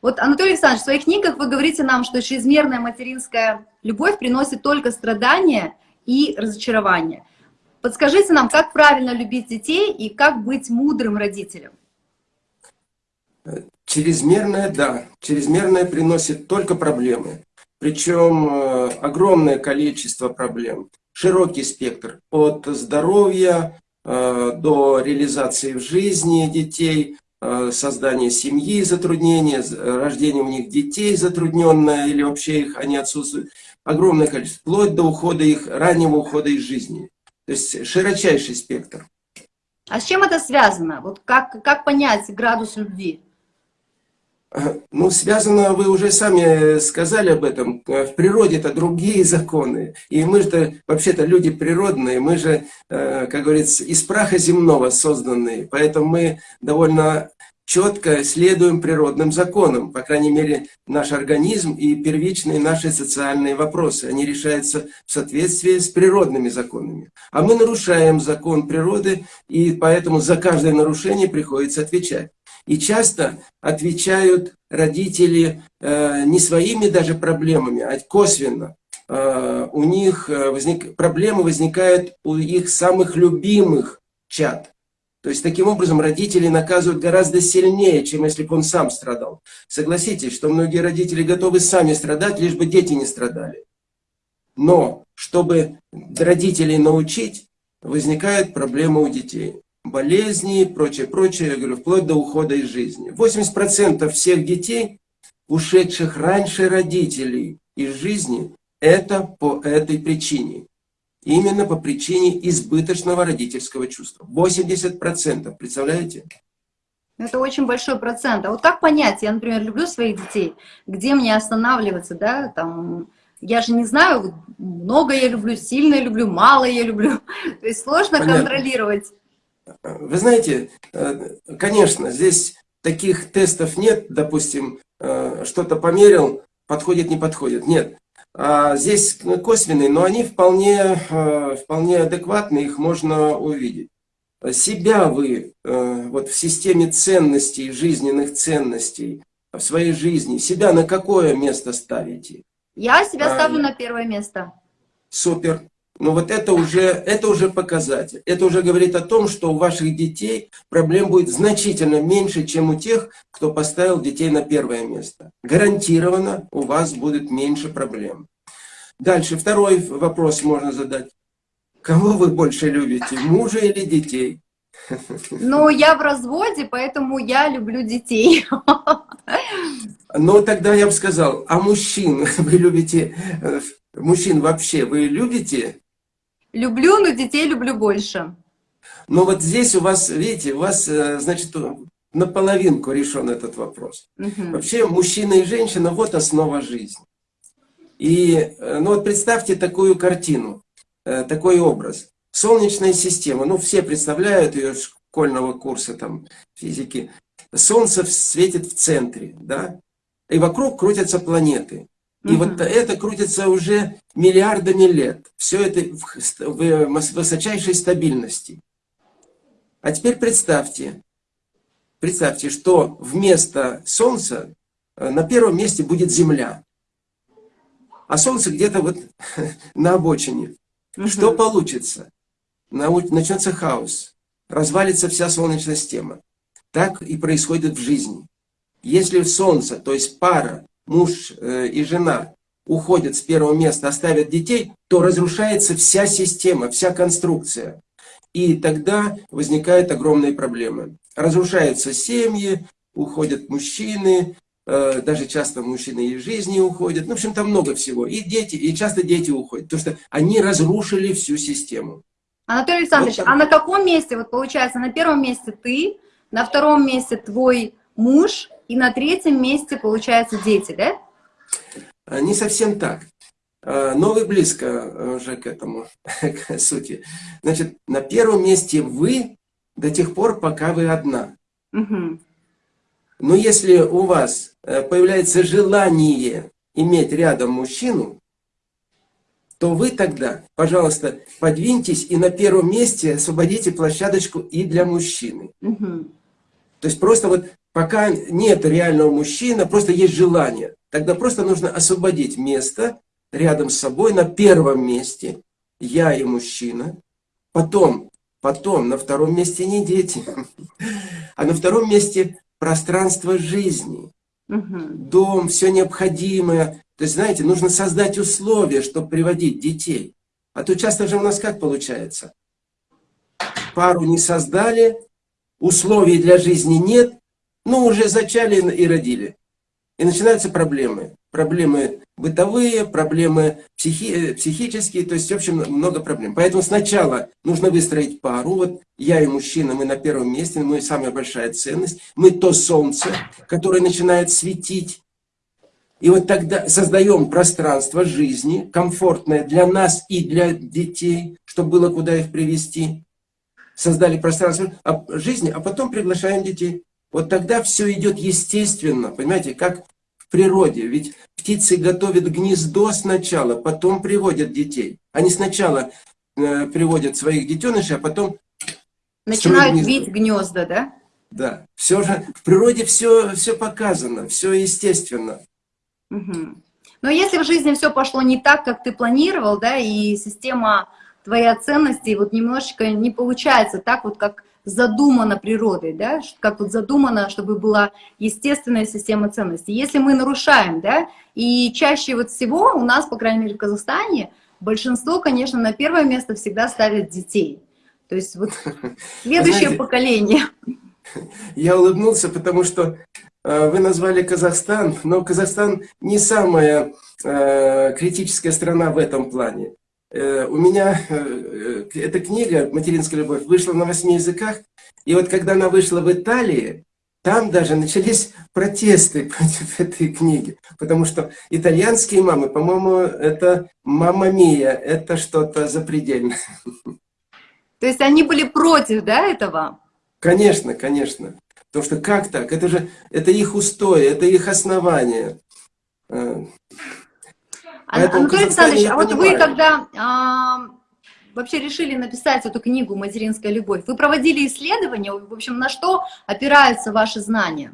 Вот, Анатолий Александрович, в своих книгах вы говорите нам, что чрезмерная материнская любовь приносит только страдания и разочарование. Подскажите нам, как правильно любить детей и как быть мудрым родителем? Чрезмерная, да. Чрезмерная приносит только проблемы. Причем э, огромное количество проблем. Широкий спектр. От здоровья э, до реализации в жизни детей, э, создания семьи затруднения, рождения у них детей затрудненное или вообще их они отсутствуют. Огромное количество. Вплоть до ухода их, раннего ухода из жизни. То есть широчайший спектр. А с чем это связано? Вот как, как понять градус любви? Ну, связано, вы уже сами сказали об этом, в природе-то другие законы. И мы же вообще-то люди природные, мы же, э, как говорится, из праха земного созданные. Поэтому мы довольно четко следуем природным законам. По крайней мере, наш организм и первичные наши социальные вопросы. Они решаются в соответствии с природными законами. А мы нарушаем закон природы, и поэтому за каждое нарушение приходится отвечать. И часто отвечают родители э, не своими даже проблемами, а косвенно. Э, у них э, возник, проблемы возникают у их самых любимых чад. То есть, таким образом, родители наказывают гораздо сильнее, чем если бы он сам страдал. Согласитесь, что многие родители готовы сами страдать, лишь бы дети не страдали. Но, чтобы родителей научить, возникают проблемы у детей болезни, прочее, прочее, я говорю, вплоть до ухода из жизни. 80% всех детей, ушедших раньше родителей из жизни, это по этой причине. Именно по причине избыточного родительского чувства. 80%, представляете? Это очень большой процент. А вот как понять, я, например, люблю своих детей, где мне останавливаться, да, там, я же не знаю, много я люблю, сильно я люблю, мало я люблю. То есть сложно Понятно. контролировать. Вы знаете, э, конечно, здесь таких тестов нет, допустим, э, что-то померил, подходит, не подходит. Нет. А здесь косвенные, но они вполне, э, вполне адекватны, их можно увидеть. Себя вы вот в системе ценностей, жизненных ценностей, в своей жизни, себя на какое место ставите? Я себя а, ставлю на первое место. Супер. Но вот это уже, это уже показатель. Это уже говорит о том, что у ваших детей проблем будет значительно меньше, чем у тех, кто поставил детей на первое место. Гарантированно у вас будет меньше проблем. Дальше, второй вопрос можно задать. Кого вы больше любите, мужа или детей? Ну, я в разводе, поэтому я люблю детей. Ну, тогда я бы сказал, а мужчин вы любите, э, мужчин вообще вы любите? Люблю, но детей люблю больше. Но вот здесь у вас, видите, у вас, э, значит, наполовинку решен этот вопрос. Угу. Вообще мужчина и женщина – вот основа жизни. И э, ну вот представьте такую картину, э, такой образ. Солнечная система, ну все представляют ее школьного курса там, физики. Солнце светит в центре, да, и вокруг крутятся планеты. И угу. вот это крутится уже миллиардами лет. Все это в высочайшей стабильности. А теперь представьте, представьте, что вместо Солнца э, на первом месте будет Земля. А Солнце где-то вот на обочине. Угу. Что получится? Начнется хаос. Развалится вся Солнечная система. Так и происходит в жизни. Если Солнце, то есть пара, муж э, и жена уходят с первого места, оставят детей, то разрушается вся система, вся конструкция. И тогда возникают огромные проблемы. Разрушаются семьи, уходят мужчины, э, даже часто мужчины из жизни уходят. Ну, в общем, там много всего. И дети, и часто дети уходят, потому что они разрушили всю систему. Анатолий Александрович, вот а на каком месте, вот получается, на первом месте ты, на втором месте твой муж, и на третьем месте, получается, дети, да? А, не совсем так. А, но вы близко уже к этому, к сути. Значит, на первом месте вы до тех пор, пока вы одна. Угу. Но если у вас э, появляется желание иметь рядом мужчину, то вы тогда, пожалуйста, подвиньтесь и на первом месте освободите площадочку и для мужчины. Угу. То есть просто вот пока нет реального мужчины, просто есть желание. Тогда просто нужно освободить место рядом с собой на первом месте. Я и мужчина. Потом, потом на втором месте не дети, а на втором месте пространство жизни. Дом, все необходимое. То есть, знаете, нужно создать условия, чтобы приводить детей. А то часто же у нас как получается? Пару не создали, условий для жизни нет, ну уже зачали и родили. И начинаются проблемы. Проблемы бытовые, проблемы психи, психические, то есть, в общем, много проблем. Поэтому сначала нужно выстроить пару. Вот я и мужчина, мы на первом месте, мы самая большая ценность. Мы то солнце, которое начинает светить. И вот тогда создаем пространство жизни, комфортное для нас и для детей, чтобы было куда их привести. Создали пространство жизни, а потом приглашаем детей. Вот тогда все идет естественно, понимаете, как в природе. Ведь птицы готовят гнездо сначала, потом приводят детей. Они сначала э, приводят своих детенышей, а потом... Начинают бить гнезда, да? Да. Все же, в природе все, все показано, все естественно. Угу. Но если в жизни все пошло не так, как ты планировал, да, и система твоей ценностей вот немножечко не получается так вот, как задумано природой, да, как вот задумано, чтобы была естественная система ценностей. Если мы нарушаем, да, и чаще вот всего у нас, по крайней мере в Казахстане, большинство, конечно, на первое место всегда ставят детей. То есть вот следующее Знаете, поколение. Я улыбнулся, потому что э, вы назвали Казахстан, но Казахстан не самая э, критическая страна в этом плане. Э, у меня э, э, эта книга «Материнская любовь» вышла на восьми языках, и вот когда она вышла в Италии, там даже начались протесты против этой книги, потому что итальянские мамы, по-моему, это мама мия, это что-то запредельное. То есть они были против, да, этого? Конечно, конечно. Потому что как так? Это же это их устой, это их основание. Поэтому Анатолий Александрович, а вот вы когда а, вообще решили написать эту книгу «Материнская любовь», вы проводили исследования, в общем, на что опираются ваши знания?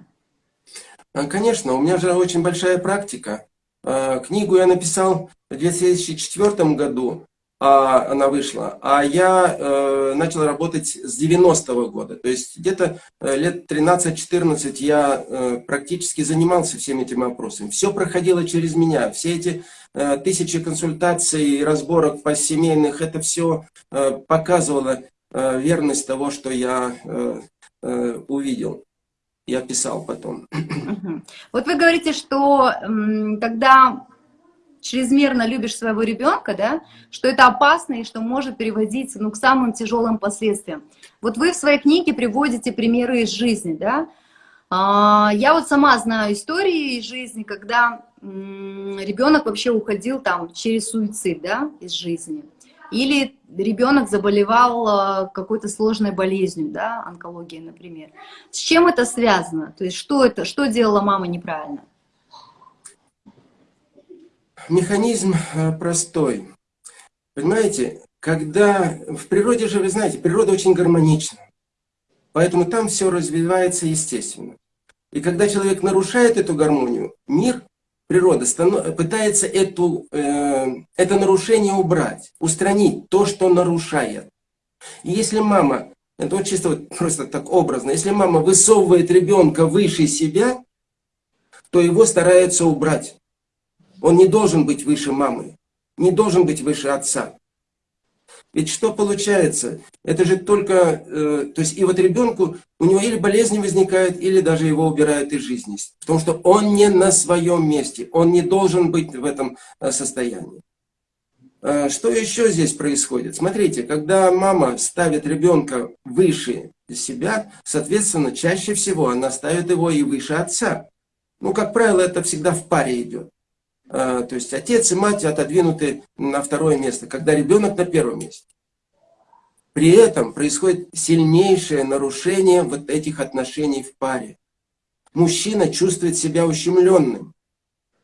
А, конечно, у меня же очень большая практика. А, книгу я написал в 2004 году, а, она вышла, а я э, начал работать с 90-го года. То есть где-то э, лет 13-14 я э, практически занимался всеми этими вопросами. Все проходило через меня, все эти тысячи консультаций и разборок по семейных, это все э, показывало э, верность того, что я увидел. Я писал потом. Вот вы говорите, что когда чрезмерно любишь своего ребенка, да, что это опасно и что может приводить ну, к самым тяжелым последствиям. Вот вы в своей книге приводите примеры из жизни, да. А, я вот сама знаю истории из жизни, когда ребенок вообще уходил там через суицид, да, из жизни. Или ребенок заболевал а, какой-то сложной болезнью, да, онкологией, например. С чем это связано? То есть что это, что делала мама неправильно? Механизм э, простой. Понимаете, когда в природе же, вы знаете, природа очень гармонична. Поэтому там все развивается естественно. И когда человек нарушает эту гармонию, мир природа пытается эту, э, это нарушение убрать, устранить то, что нарушает. И если мама, это вот чисто вот просто так образно, если мама высовывает ребенка выше себя, то его стараются убрать. Он не должен быть выше мамы, не должен быть выше отца. Ведь что получается? Это же только... Э, то есть и вот ребенку, у него или болезни возникают, или даже его убирают из жизни. Потому что он не на своем месте, он не должен быть в этом э, состоянии. Э, что еще здесь происходит? Смотрите, когда мама ставит ребенка выше себя, соответственно, чаще всего она ставит его и выше отца. Ну, как правило, это всегда в паре идет. А, то есть отец и мать отодвинуты на второе место, когда ребенок на первом месте. При этом происходит сильнейшее нарушение вот этих отношений в паре. Мужчина чувствует себя ущемленным,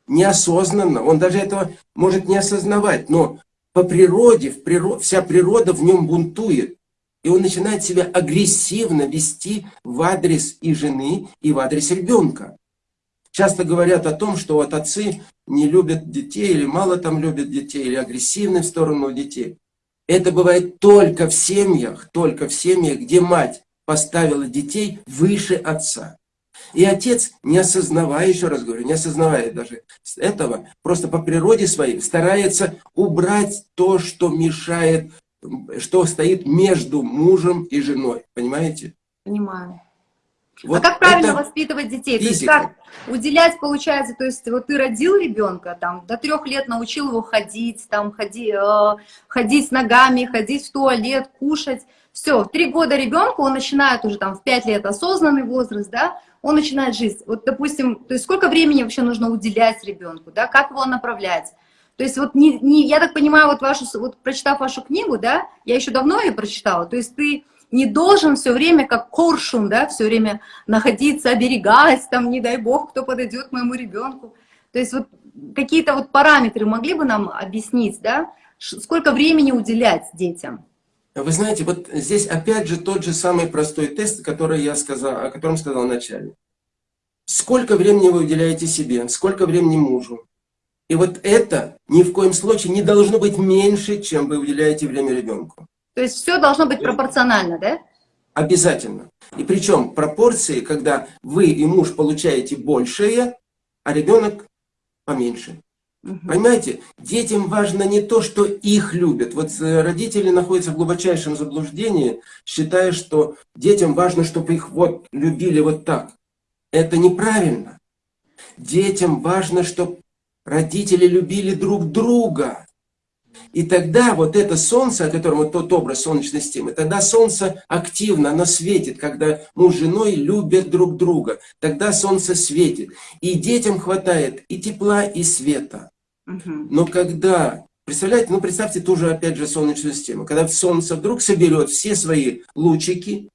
неосознанно, он даже этого может не осознавать, но по природе, в природ, вся природа в нем бунтует. И он начинает себя агрессивно вести в адрес и жены, и в адрес ребенка. Часто говорят о том, что вот отцы не любят детей, или мало там любят детей, или агрессивны в сторону детей. Это бывает только в семьях, только в семьях, где мать поставила детей выше отца. И отец, не осознавая, еще раз говорю, не осознавая даже этого, просто по природе своей старается убрать то, что мешает, что стоит между мужем и женой. Понимаете? Понимаю. Вот а как правильно воспитывать детей? Физика. То есть как уделять, получается, то есть вот ты родил ребенка, там, до трех лет научил его ходить, там, ходи, э, ходить ногами, ходить в туалет, кушать. Все, в три года ребенку он начинает уже там в пять лет осознанный возраст, да, он начинает жить. Вот, допустим, то есть сколько времени вообще нужно уделять ребенку, да, как его направлять? То есть вот не, не, я так понимаю, вот вашу, вот прочитав вашу книгу, да, я еще давно ее прочитала, то есть ты не должен все время как коршун, да, все время находиться, оберегать, там, не дай бог, кто подойдет к моему ребенку. То есть вот какие-то вот параметры могли бы нам объяснить, да, сколько времени уделять детям? Вы знаете, вот здесь опять же тот же самый простой тест, который я сказал, о котором сказал вначале. Сколько времени вы уделяете себе, сколько времени мужу. И вот это ни в коем случае не должно быть меньше, чем вы уделяете время ребенку. То есть все должно быть пропорционально, да? Обязательно. И причем пропорции, когда вы и муж получаете большее, а ребенок поменьше. Угу. Понимаете, детям важно не то, что их любят. Вот э, родители находятся в глубочайшем заблуждении, считая, что детям важно, чтобы их вот любили вот так. Это неправильно. Детям важно, чтобы родители любили друг друга. И тогда вот это солнце, о котором вот тот образ солнечной системы, тогда солнце активно, оно светит, когда муж с женой любят друг друга. Тогда солнце светит. И детям хватает и тепла, и света. Но когда, представляете, ну представьте тоже опять же солнечную систему, когда солнце вдруг соберет все свои лучики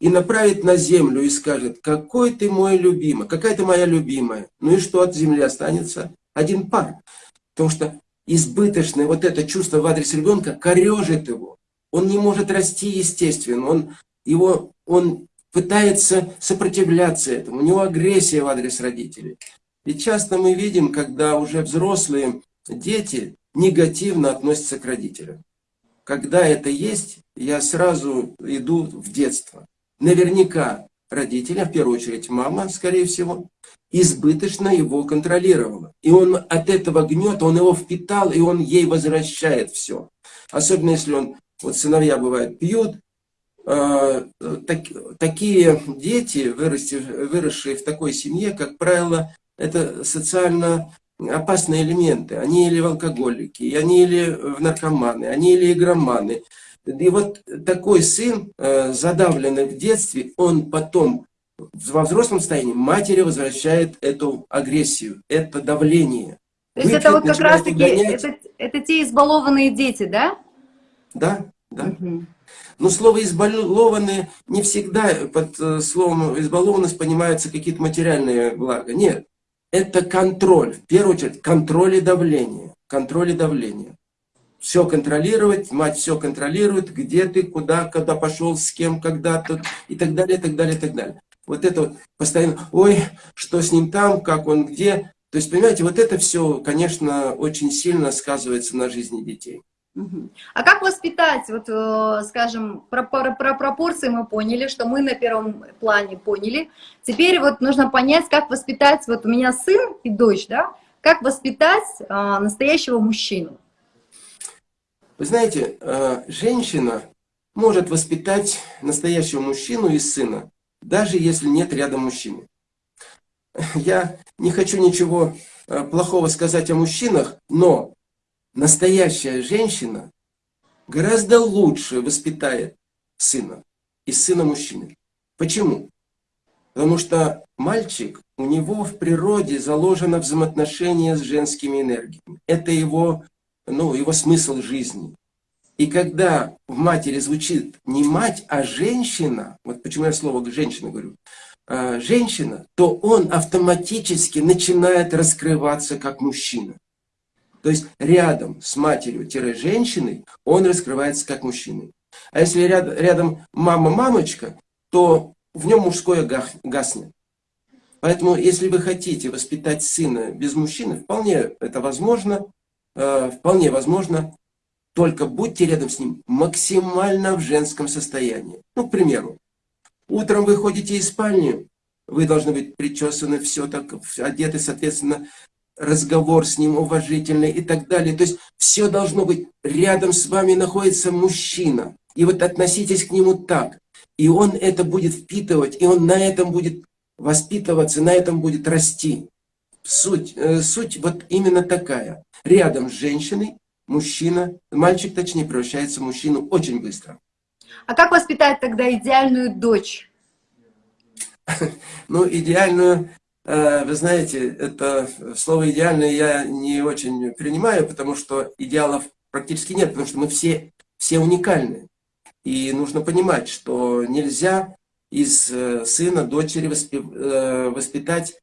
и направит на землю и скажет, какой ты мой любимый, какая ты моя любимая. Ну и что от земли останется? Один пар. Потому что избыточное вот это чувство в адрес ребенка корежит его. Он не может расти естественно, он, его, он пытается сопротивляться этому, у него агрессия в адрес родителей. И часто мы видим, когда уже взрослые дети негативно относятся к родителям. Когда это есть, я сразу иду в детство. Наверняка родители, в первую очередь мама, скорее всего, избыточно его контролировала. И он от этого гнета, он его впитал, и он ей возвращает все. Особенно если он, вот сыновья бывают, пьют, э, так, такие дети, выросшие, выросшие в такой семье, как правило, это социально опасные элементы. Они или алкоголики, они или в наркоманы, они или игроманы. И вот такой сын, э, задавленный в детстве, он потом во взрослом состоянии матери возвращает эту агрессию, это давление. То есть это вот как раз таки, это, это те избалованные дети, да? Да, да. Угу. Но слово «избалованные» не всегда под э, словом «избалованность» понимаются какие-то материальные блага. Нет, это контроль. В первую очередь, контроль и давление. Контроль и давление. Все контролировать, мать все контролирует, где ты, куда, когда пошел, с кем, когда тут, и так далее, и так далее, и так далее. Вот это вот постоянно, ой, что с ним там, как он где. То есть, понимаете, вот это все, конечно, очень сильно сказывается на жизни детей. А как воспитать, вот, э, скажем, про, про, про пропорции мы поняли, что мы на первом плане поняли. Теперь вот нужно понять, как воспитать, вот у меня сын и дочь, да, как воспитать а, настоящего мужчину. Вы знаете, а, женщина может воспитать настоящего мужчину и сына даже если нет рядом мужчины. Я не хочу ничего э, плохого сказать о мужчинах, но настоящая женщина гораздо лучше воспитает сына и сына мужчины. Почему? Потому что мальчик, у него в природе заложено взаимоотношение с женскими энергиями. Это его, ну, его смысл жизни. И когда в матери звучит не мать, а женщина, вот почему я слово женщина говорю, а, женщина, то он автоматически начинает раскрываться как мужчина. То есть рядом с матерью-женщиной он раскрывается как мужчина. А если ряд, рядом мама-мамочка, то в нем мужское гаснет. Поэтому, если вы хотите воспитать сына без мужчины, вполне это возможно, э, вполне возможно, только будьте рядом с ним максимально в женском состоянии. Ну, к примеру, утром вы ходите из спальни, вы должны быть причесаны, все так, одеты, соответственно, разговор с ним уважительный и так далее. То есть все должно быть, рядом с вами находится мужчина. И вот относитесь к нему так. И он это будет впитывать, и он на этом будет воспитываться, на этом будет расти. Суть, э, суть вот именно такая. Рядом с женщиной мужчина, мальчик точнее, превращается в мужчину очень быстро. А как воспитать тогда идеальную дочь? Ну, идеальную, э, вы знаете, это слово идеальное я не очень принимаю, потому что идеалов практически нет, потому что мы все, все уникальны. И нужно понимать, что нельзя из э, сына, дочери воспитать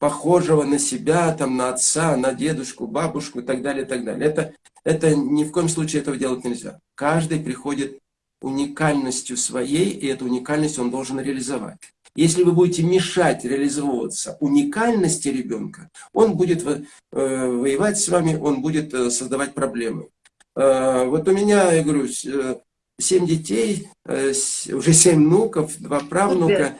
похожего на себя, там, на отца, на дедушку, бабушку и так далее, и так далее. Это, это ни в коем случае этого делать нельзя. Каждый приходит уникальностью своей, и эту уникальность он должен реализовать. Если вы будете мешать реализовываться уникальности ребенка, он будет э, воевать с вами, он будет создавать проблемы. Вот у меня, я говорю, семь детей, э, уже семь внуков, два правнука.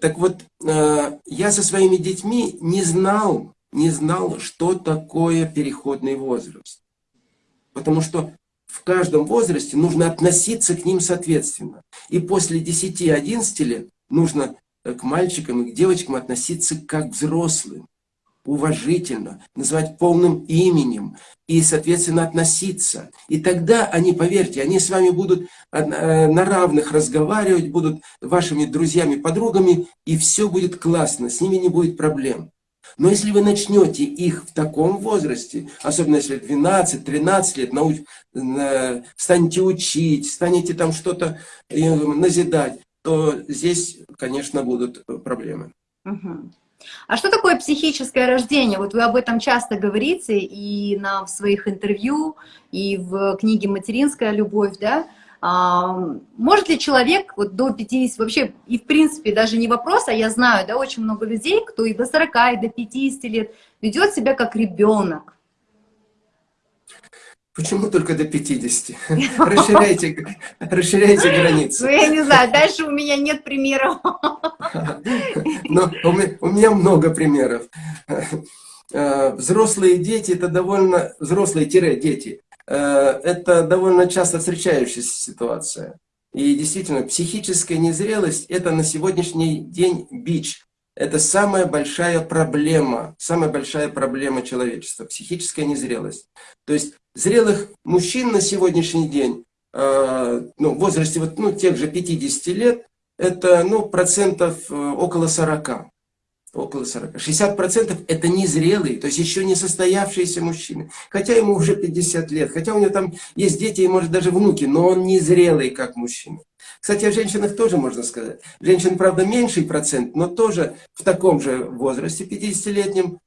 Так вот, э, я со своими детьми не знал, не знал, что такое переходный возраст. Потому что в каждом возрасте нужно относиться к ним соответственно. И после 10-11 лет нужно к мальчикам и к девочкам относиться как взрослым уважительно, называть полным именем и, соответственно, относиться. И тогда они, поверьте, они с вами будут э, на равных разговаривать, будут вашими друзьями, подругами, и все будет классно, с ними не будет проблем. Но если вы начнете их в таком возрасте, особенно если 12-13 лет, науч, станете учить, станете там что-то э, назидать, то здесь, конечно, будут проблемы. Угу. А что такое психическое рождение? Вот вы об этом часто говорите и на, в своих интервью, и в книге «Материнская любовь», да? А, может ли человек вот до 50, вообще, и в принципе даже не вопрос, а я знаю, да, очень много людей, кто и до 40, и до 50 лет ведет себя как ребенок. Почему только до 50? Расширяйте, расширяйте границы. Ну, я не знаю, дальше у меня нет примеров. Но у меня много примеров. Э, взрослые дети, это довольно... Взрослые-дети, э, это довольно часто встречающаяся ситуация. И действительно, психическая незрелость – это на сегодняшний день бич. Это самая большая проблема, самая большая проблема человечества – психическая незрелость. То есть зрелых мужчин на сегодняшний день, э, ну, в возрасте вот, ну, тех же 50 лет, это ну, процентов э, около 40. Около 40. 60% это незрелые, то есть еще не состоявшиеся мужчины. Хотя ему уже 50 лет, хотя у него там есть дети и может даже внуки, но он незрелый как мужчина. Кстати, о женщинах тоже можно сказать. Женщин, правда, меньший процент, но тоже в таком же возрасте, 50-летнем,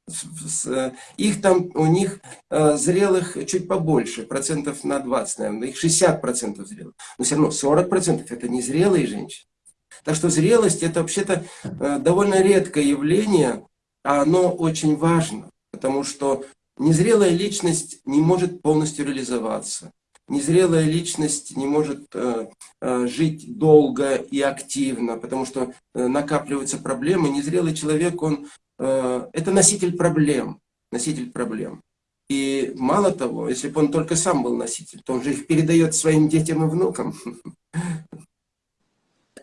э, их там, у них э, зрелых чуть побольше, процентов на 20, наверное, их 60% зрелых. Но все равно 40% это незрелые женщины. Так что зрелость это вообще-то э, довольно редкое явление, а оно очень важно, потому что незрелая личность не может полностью реализоваться. Незрелая личность не может э, э, жить долго и активно, потому что накапливаются проблемы. Незрелый человек, он это носитель проблем, носитель проблем. И мало того, если бы он только сам был носитель, то он же их передает своим детям и внукам.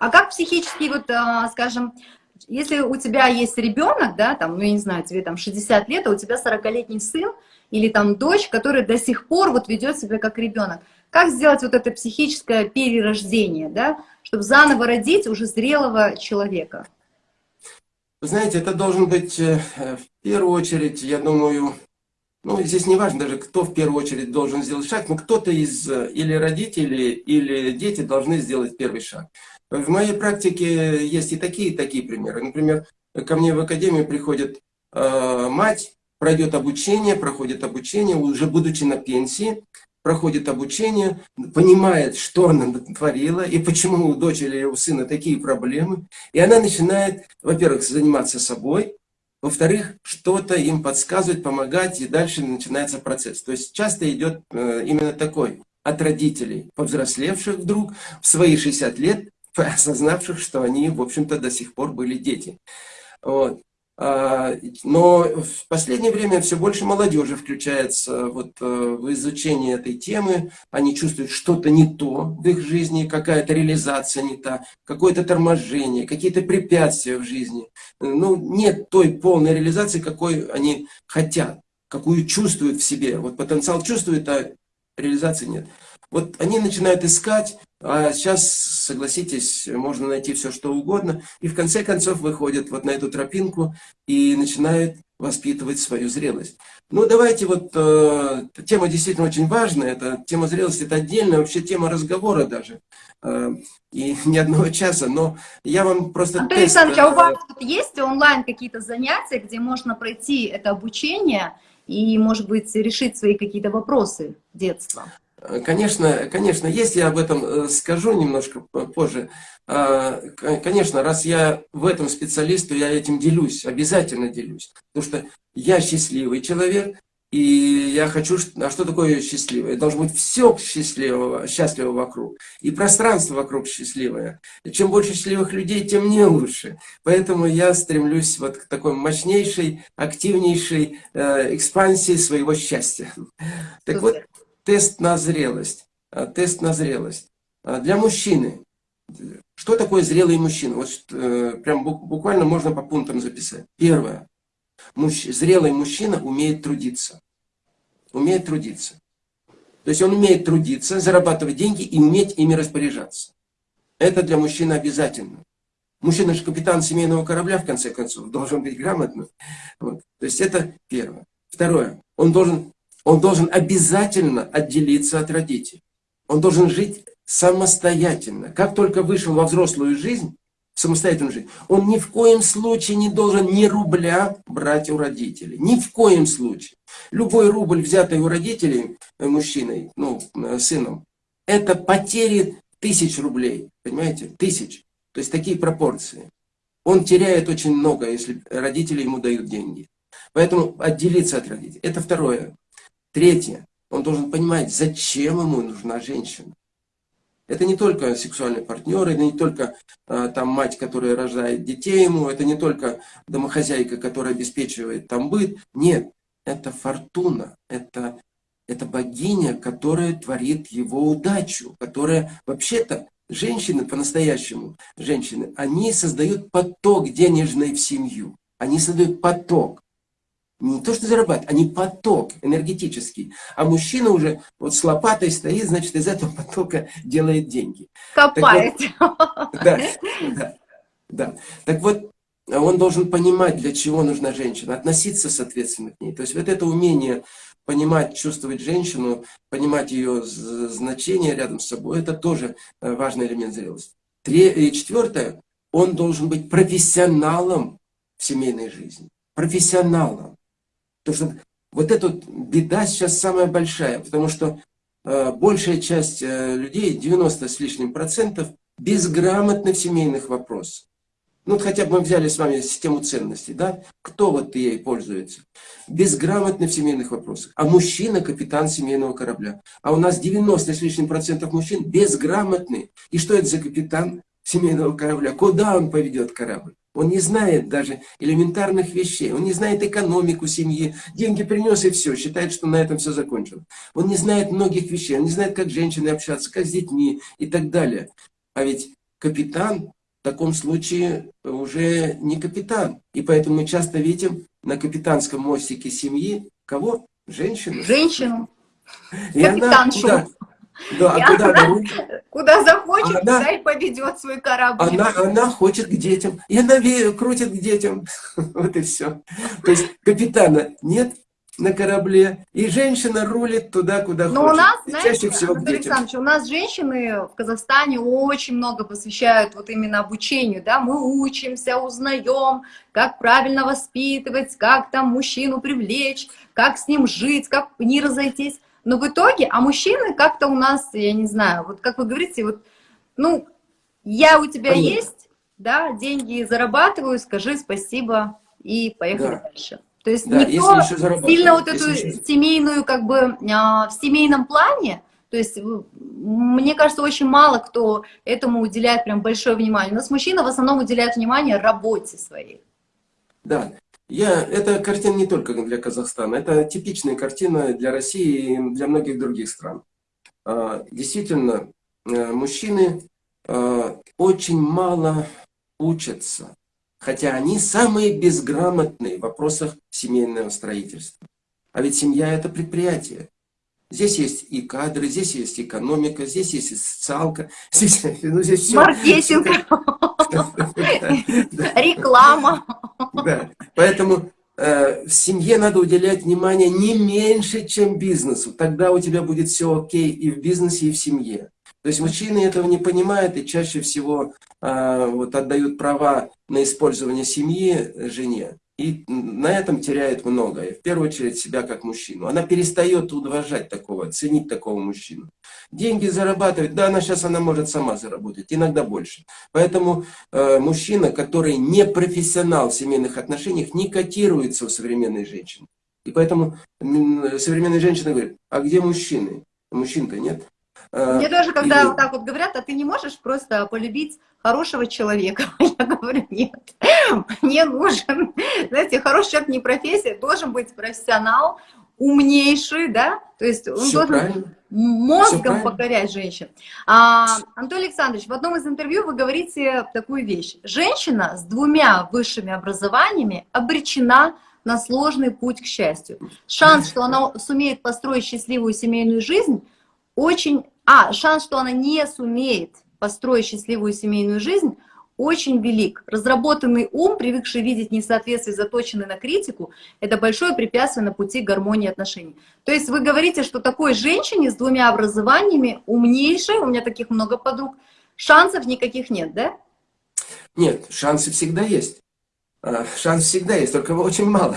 А как психически, вот, скажем, если у тебя есть ребенок, да, там, ну, я не знаю, тебе там 60 лет, а у тебя 40-летний сын или там дочь, который до сих пор вот ведет себя как ребенок, как сделать вот это психическое перерождение, да, чтобы заново родить уже зрелого человека? Знаете, это должен быть э, в первую очередь, я думаю, ну, здесь не важно даже, кто в первую очередь должен сделать шаг, но кто-то из э, или родителей, или дети должны сделать первый шаг. В моей практике есть и такие, и такие примеры. Например, ко мне в академию приходит э, мать, пройдет обучение, проходит обучение, уже будучи на пенсии, проходит обучение, понимает, что она творила, и почему у дочери или у сына такие проблемы. И она начинает, во-первых, заниматься собой, во-вторых, что-то им подсказывать, помогать, и дальше начинается процесс. То есть часто идет э, именно такой от родителей, повзрослевших вдруг в свои 60 лет, осознавших, что они, в общем-то, до сих пор были дети. Вот. А, но в последнее время все больше молодежи включается вот э, в изучение этой темы. Они чувствуют что-то не то в их жизни, какая-то реализация не та, какое-то торможение, какие-то препятствия в жизни. Ну, нет той полной реализации, какой они хотят, какую чувствуют в себе. Вот потенциал чувствует, а реализации нет. Вот они начинают искать, а сейчас, согласитесь, можно найти все, что угодно, и в конце концов выходят вот на эту тропинку и начинают воспитывать свою зрелость. Ну, давайте вот, э, тема действительно очень важная, это тема зрелости, это отдельная вообще тема разговора даже, э, и ни одного часа, но я вам просто Антон тест, Александрович, а у вас тут есть онлайн какие-то занятия, где можно пройти это обучение и, может быть, решить свои какие-то вопросы детства? Конечно, конечно, есть, я об этом э, скажу немножко позже. А, конечно, раз я в этом специалист, то я этим делюсь, обязательно делюсь. Потому что я счастливый человек, и я хочу... А что такое счастливое? Должно быть все счастливого, счастливо вокруг. И пространство вокруг счастливое. Чем больше счастливых людей, тем мне лучше. Поэтому я стремлюсь вот к такой мощнейшей, активнейшей э, экспансии своего счастья. Так вот, тест на зрелость. А, тест на зрелость. А, для мужчины. Что такое зрелый мужчина? Вот э, прям буквально можно по пунктам записать. Первое. Мужч... Зрелый мужчина умеет трудиться. Умеет трудиться. То есть он умеет трудиться, зарабатывать деньги и уметь ими распоряжаться. Это для мужчины обязательно. Мужчина же капитан семейного корабля, в конце концов, должен быть грамотным. Вот. То есть это первое. Второе. Он должен он должен обязательно отделиться от родителей. Он должен жить самостоятельно. Как только вышел во взрослую жизнь, самостоятельную жизнь, он ни в коем случае не должен ни рубля брать у родителей. Ни в коем случае. Любой рубль, взятый у родителей, э, мужчиной, ну, э, сыном, это потери тысяч рублей. Понимаете? Тысяч. То есть такие пропорции. Он теряет очень много, если родители ему дают деньги. Поэтому отделиться от родителей. Это второе. Третье. Он должен понимать, зачем ему нужна женщина. Это не только сексуальный партнер, это не только э, там мать, которая рождает детей ему, это не только домохозяйка, которая обеспечивает там быт. Нет, это фортуна, это, это богиня, которая творит его удачу, которая вообще-то женщины по-настоящему, женщины, они создают поток денежный в семью. Они создают поток не то, что зарабатывать, а не поток энергетический. А мужчина уже вот с лопатой стоит, значит, из этого потока делает деньги. Копает. Вот, да, да, да. Так вот, он должен понимать, для чего нужна женщина, относиться соответственно к ней. То есть вот это умение понимать, чувствовать женщину, понимать ее значение рядом с собой, это тоже э, важный элемент зрелости. И четвертое, он должен быть профессионалом в семейной жизни. Профессионалом. Потому что вот эта беда сейчас самая большая, потому что э, большая часть э, людей, 90 с лишним процентов, безграмотны в семейных вопросах. Ну, вот хотя бы мы взяли с вами систему ценностей, да? Кто вот ей пользуется? Безграмотны в семейных вопросах. А мужчина – капитан семейного корабля. А у нас 90 с лишним процентов мужчин безграмотны. И что это за капитан семейного корабля? Куда он поведет корабль? Он не знает даже элементарных вещей. Он не знает экономику семьи. Деньги принес и все. Считает, что на этом все закончено. Он не знает многих вещей. Он не знает, как с женщиной общаться, как с детьми и так далее. А ведь капитан в таком случае уже не капитан. И поэтому мы часто видим на капитанском мостике семьи кого? Женщину. Женщину. И Капитаншу. Она, да, да, а куда она, Куда захочет, она, туда и поведет свой корабль. Она, она хочет к детям. И она крутит к детям. Вот и все. То есть капитана нет на корабле, и женщина рулит туда, куда Но хочет. у нас, знаете, чаще всего к детям. у нас женщины в Казахстане очень много посвящают вот именно обучению, да, мы учимся, узнаем, как правильно воспитывать, как там мужчину привлечь, как с ним жить, как не разойтись. Но в итоге, а мужчины как-то у нас, я не знаю, вот как вы говорите, вот, ну, я у тебя Понятно. есть, да, деньги зарабатываю, скажи спасибо и поехали да. дальше. То есть да, никто сильно вот эту еще... семейную, как бы, а, в семейном плане, то есть, мне кажется, очень мало кто этому уделяет прям большое внимание. У нас мужчина в основном уделяет внимание работе своей. Да, я, эта картина не только для Казахстана, это типичная картина для России и для многих других стран. А, действительно, э, мужчины а, очень мало учатся, хотя они самые безграмотные в вопросах семейного строительства. А ведь семья – это предприятие. Здесь есть и кадры, здесь есть экономика, здесь есть и социалка. Здесь, ну, здесь все. Маркетинг. Реклама. Да. Поэтому э, в семье надо уделять внимание не меньше, чем бизнесу. Тогда у тебя будет все окей и в бизнесе, и в семье. То есть мужчины этого не понимают и чаще всего э, вот, отдают права на использование семьи жене и на этом теряет многое. В первую очередь себя как мужчину. Она перестает уважать такого, ценить такого мужчину. Деньги зарабатывать, да, она сейчас она может сама заработать, иногда больше. Поэтому э, мужчина, который не профессионал в семейных отношениях, не котируется у современной женщины. И поэтому современные женщины говорят, а где мужчины? Мужчин-то нет. Э, Мне тоже, когда и... вот так вот говорят, а ты не можешь просто полюбить хорошего человека? Я говорю, нет, мне нужен, знаете, хороший человек не профессия, должен быть профессионал, умнейший, да, то есть он Все должен правильно. мозгом покорять женщин. А, Антон Александрович, в одном из интервью вы говорите такую вещь. Женщина с двумя высшими образованиями обречена на сложный путь к счастью. Шанс, что она сумеет построить счастливую семейную жизнь, очень а шанс, что она не сумеет построить счастливую семейную жизнь, очень велик. Разработанный ум, привыкший видеть несоответствие, заточенный на критику, это большое препятствие на пути гармонии отношений. То есть вы говорите, что такой женщине с двумя образованиями, умнейшей, у меня таких много подруг, шансов никаких нет, да? Нет, шансы всегда есть. А, шанс всегда есть, только его очень мало.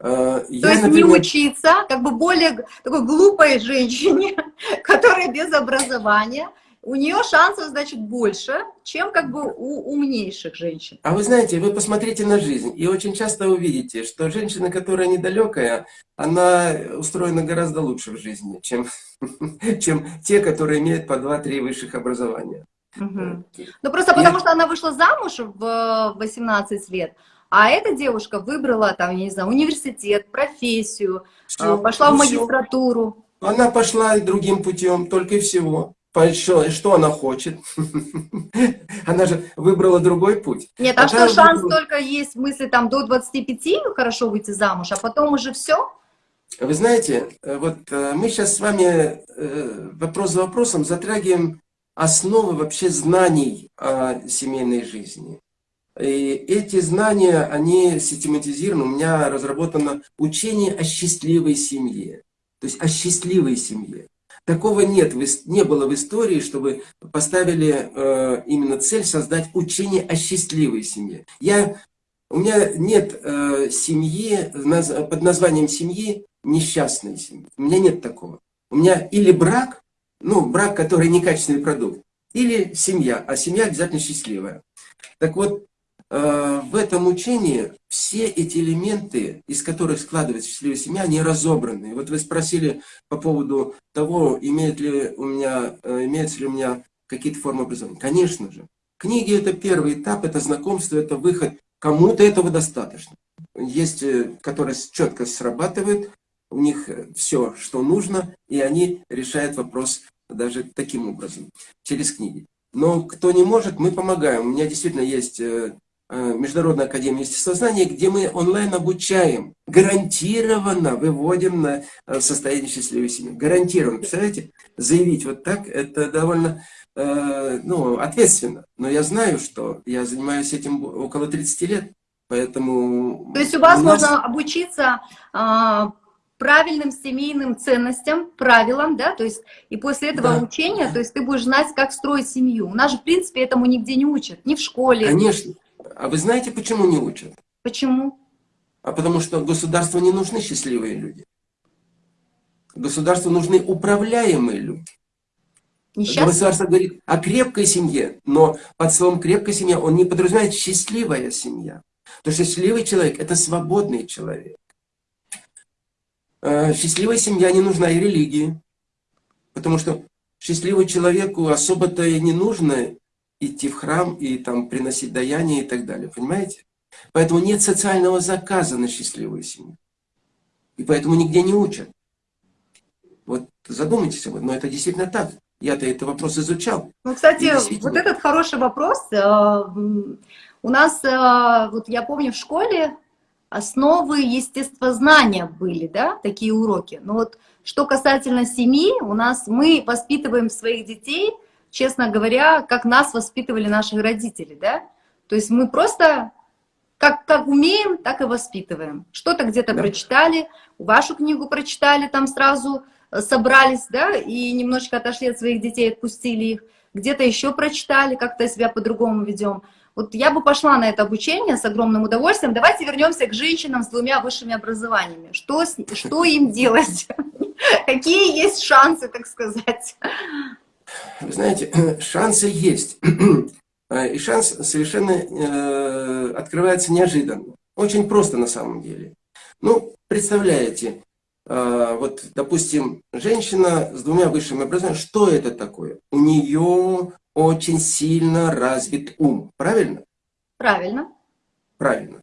А, То есть не учиться, как бы более такой глупой женщине, которая без образования, у нее шансов, значит, больше, чем как бы у умнейших женщин. А вы знаете, вы посмотрите на жизнь, и очень часто увидите, что женщина, которая недалекая, она устроена гораздо лучше в жизни, чем, чем те, которые имеют по 2-3 высших образования. Угу. Ну просто потому, что она вышла замуж в 18 лет, а эта девушка выбрала, там, я не знаю, университет, профессию, все, пошла в магистратуру. Все. Она пошла другим путем, только и всего. Что, что она хочет? Она же выбрала другой путь. Нет, а что шанс выбрала... только есть в мысли там до 25 хорошо выйти замуж, а потом уже все? Вы знаете, э, вот э, мы сейчас с вами э, вопрос за вопросом затрагиваем основы вообще знаний о семейной жизни. И эти знания, они систематизированы. У меня разработано учение о счастливой семье. То есть о счастливой семье. Такого нет, не было в истории, чтобы поставили э, именно цель создать учение о счастливой семье. Я, у меня нет э, семьи под названием семьи несчастной семьи. У меня нет такого. У меня или брак, ну, брак, который некачественный продукт, или семья, а семья обязательно счастливая. Так вот, э, в этом учении все эти элементы, из которых складывается счастливая семья, они разобраны. Вот вы спросили по поводу того, имеет ли у меня, э, имеется ли у меня какие-то формы образования. Конечно же. Книги – это первый этап, это знакомство, это выход. Кому-то этого достаточно. Есть, э, которые четко срабатывают, у них все, что нужно, и они решают вопрос даже таким образом, через книги. Но кто не может, мы помогаем. У меня действительно есть э, э, Международная академия естествознания, где мы онлайн обучаем, гарантированно выводим на э, состояние счастливой семьи. Гарантированно. Представляете, заявить вот так, это довольно ну, ответственно. Но я знаю, что я занимаюсь этим около 30 лет, поэтому... То есть у вас у нас... можно обучиться а, правильным семейным ценностям, правилам, да, то есть и после этого да. учения, то есть ты будешь знать, как строить семью. У нас же, в принципе, этому нигде не учат, ни в школе. Конечно. А вы знаете, почему не учат? Почему? А потому что государству не нужны счастливые люди. Государству нужны управляемые люди. Несчастный? Государство говорит о крепкой семье, но под словом крепкая семья он не подразумевает счастливая семья. Потому что счастливый человек – это свободный человек. Э, счастливая семья не нужна и религии. Потому что счастливому человеку особо-то и не нужно идти в храм и там приносить даяние и так далее. Понимаете? Поэтому нет социального заказа на счастливую семью. И поэтому нигде не учат. Вот задумайтесь об этом, но это действительно так. Я-то этот вопрос изучал. Ну, кстати, действительно... вот этот хороший вопрос. Э, у нас, э, вот я помню, в школе основы естествознания были, да, такие уроки. Но вот что касательно семьи, у нас мы воспитываем своих детей, честно говоря, как нас воспитывали наши родители, да. То есть мы просто как, как умеем, так и воспитываем. Что-то где-то да. прочитали, вашу книгу прочитали, там сразу э, собрались, да, и немножечко отошли от своих детей, отпустили их. Где-то еще прочитали, как-то себя по-другому ведем. Вот я бы пошла на это обучение с огромным удовольствием. Давайте вернемся к женщинам с двумя высшими образованиями. Что, что им делать? Какие есть шансы, так сказать? Вы знаете, шансы есть. И шанс совершенно э, открывается неожиданно. Очень просто на самом деле. Ну, представляете, э, вот, допустим, женщина с двумя высшими образованиями, что это такое? У нее очень сильно развит ум. Правильно? Правильно. Правильно.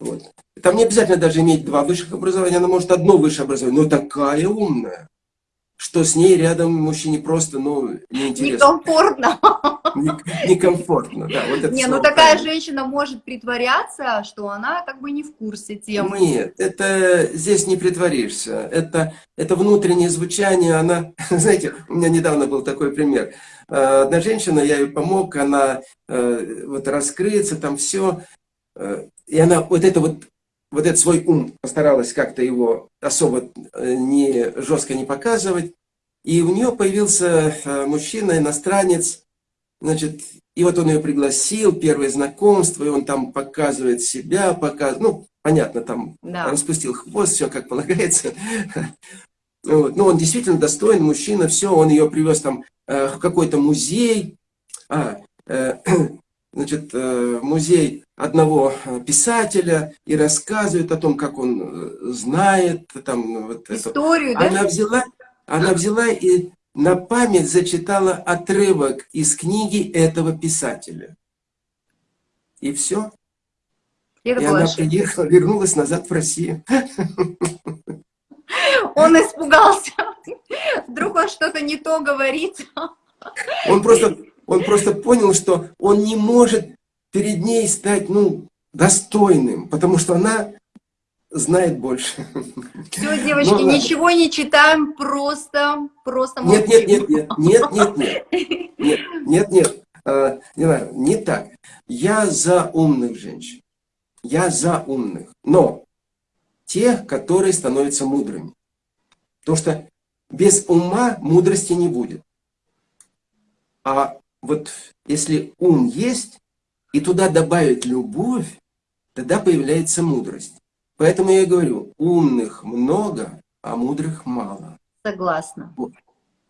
Вот. Там не обязательно даже иметь два высших образования, она может одно высшее образование, но такая умная, что с ней рядом мужчине просто, ну, неинтересно. Некомфортно. Некомфортно, да. Вот это не, ну такая правильно. женщина может притворяться, что она как бы не в курсе темы. Нет, это здесь не притворишься. Это, это внутреннее звучание, она, знаете, у меня недавно был такой пример. Э, одна женщина, я ей помог, она э, вот раскрыться, там все. Э, и она вот это вот, вот этот свой ум постаралась как-то его особо не жестко не показывать. И у нее появился мужчина, иностранец, значит, и вот он ее пригласил, первое знакомство, и он там показывает себя, показывает, ну, понятно, там да. распустил хвост, все как полагается. Вот. Ну, он действительно достойный мужчина, все, он ее привез там э, в какой-то музей, а, э, значит, э, музей одного писателя и рассказывает о том, как он э, знает там вот историю, это. да? Она взяла, она взяла и на память зачитала отрывок из книги этого писателя. И все. И, и она приехала, вернулась назад в Россию. Он испугался. Вдруг он что-то не то говорит. Он просто, он просто понял, что он не может перед ней стать ну, достойным, потому что она знает больше. Все, девочки, ну, ничего не читаем, просто, просто. Нет, нет, нет, нет, нет, нет, нет, нет, нет, а, не знаю, не так. Я за умных женщин, я за умных, но тех, которые становятся мудрыми. Потому что без ума мудрости не будет. А вот если ум есть, и туда добавить любовь, тогда появляется мудрость. Поэтому я говорю, умных много, а мудрых мало. Согласна. Вот,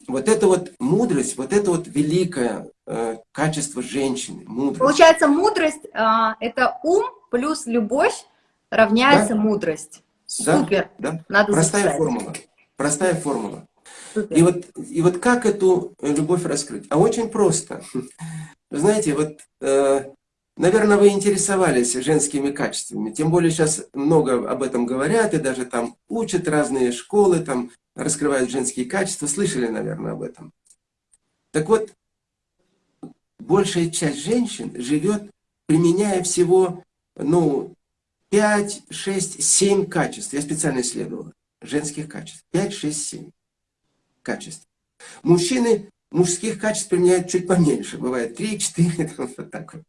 вот это вот мудрость, вот это вот великое э, качество женщины, мудрость. Получается, мудрость э, – это ум плюс любовь равняется да? мудрость. Супер. Да, да. Надо Простая записать. формула. Простая формула. И вот, и вот как эту любовь раскрыть? А очень просто. Знаете, вот, э, наверное, вы интересовались женскими качествами. Тем более сейчас много об этом говорят, и даже там учат разные школы, там раскрывают женские качества. Слышали, наверное, об этом. Так вот, большая часть женщин живет, применяя всего, ну, 5, 6, 7 качеств. Я специально исследовал женских качеств. 5, 6, 7 качеств. Мужчины мужских качеств применяют чуть поменьше. Бывает 3, 4, вот так вот.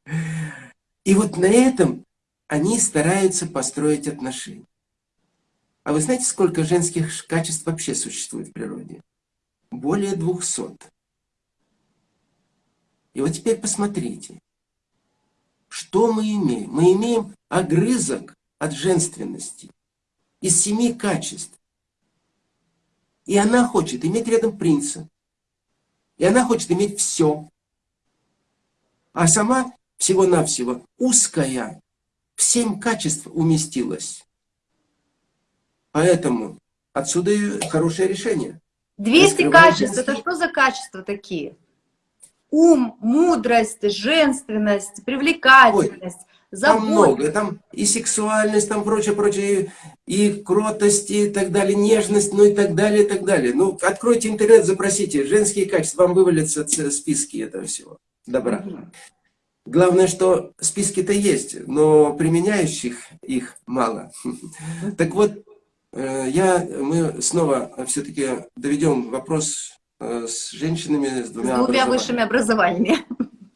И вот на этом они стараются построить отношения. А вы знаете, сколько женских качеств вообще существует в природе? Более 200. И вот теперь посмотрите, что мы имеем? Мы имеем огрызок от женственности из семи качеств. И она хочет иметь рядом принца. И она хочет иметь все. А сама всего-навсего узкая, в семь качеств уместилась. Поэтому отсюда и хорошее решение. 200 качеств, это что за качества такие? Ум, мудрость, женственность, привлекательность, Ой, забота. Там много, там и сексуальность, там прочее, прочее, и, и кротость, и так далее, нежность, ну и так далее, и так далее. Ну, откройте интернет, запросите, женские качества, вам вывалятся списки этого всего добра. Угу. Главное, что списки-то есть, но применяющих их мало. Так вот, Э, я, мы снова все-таки доведем вопрос э, с женщинами с двумя, с двумя высшими образованиями.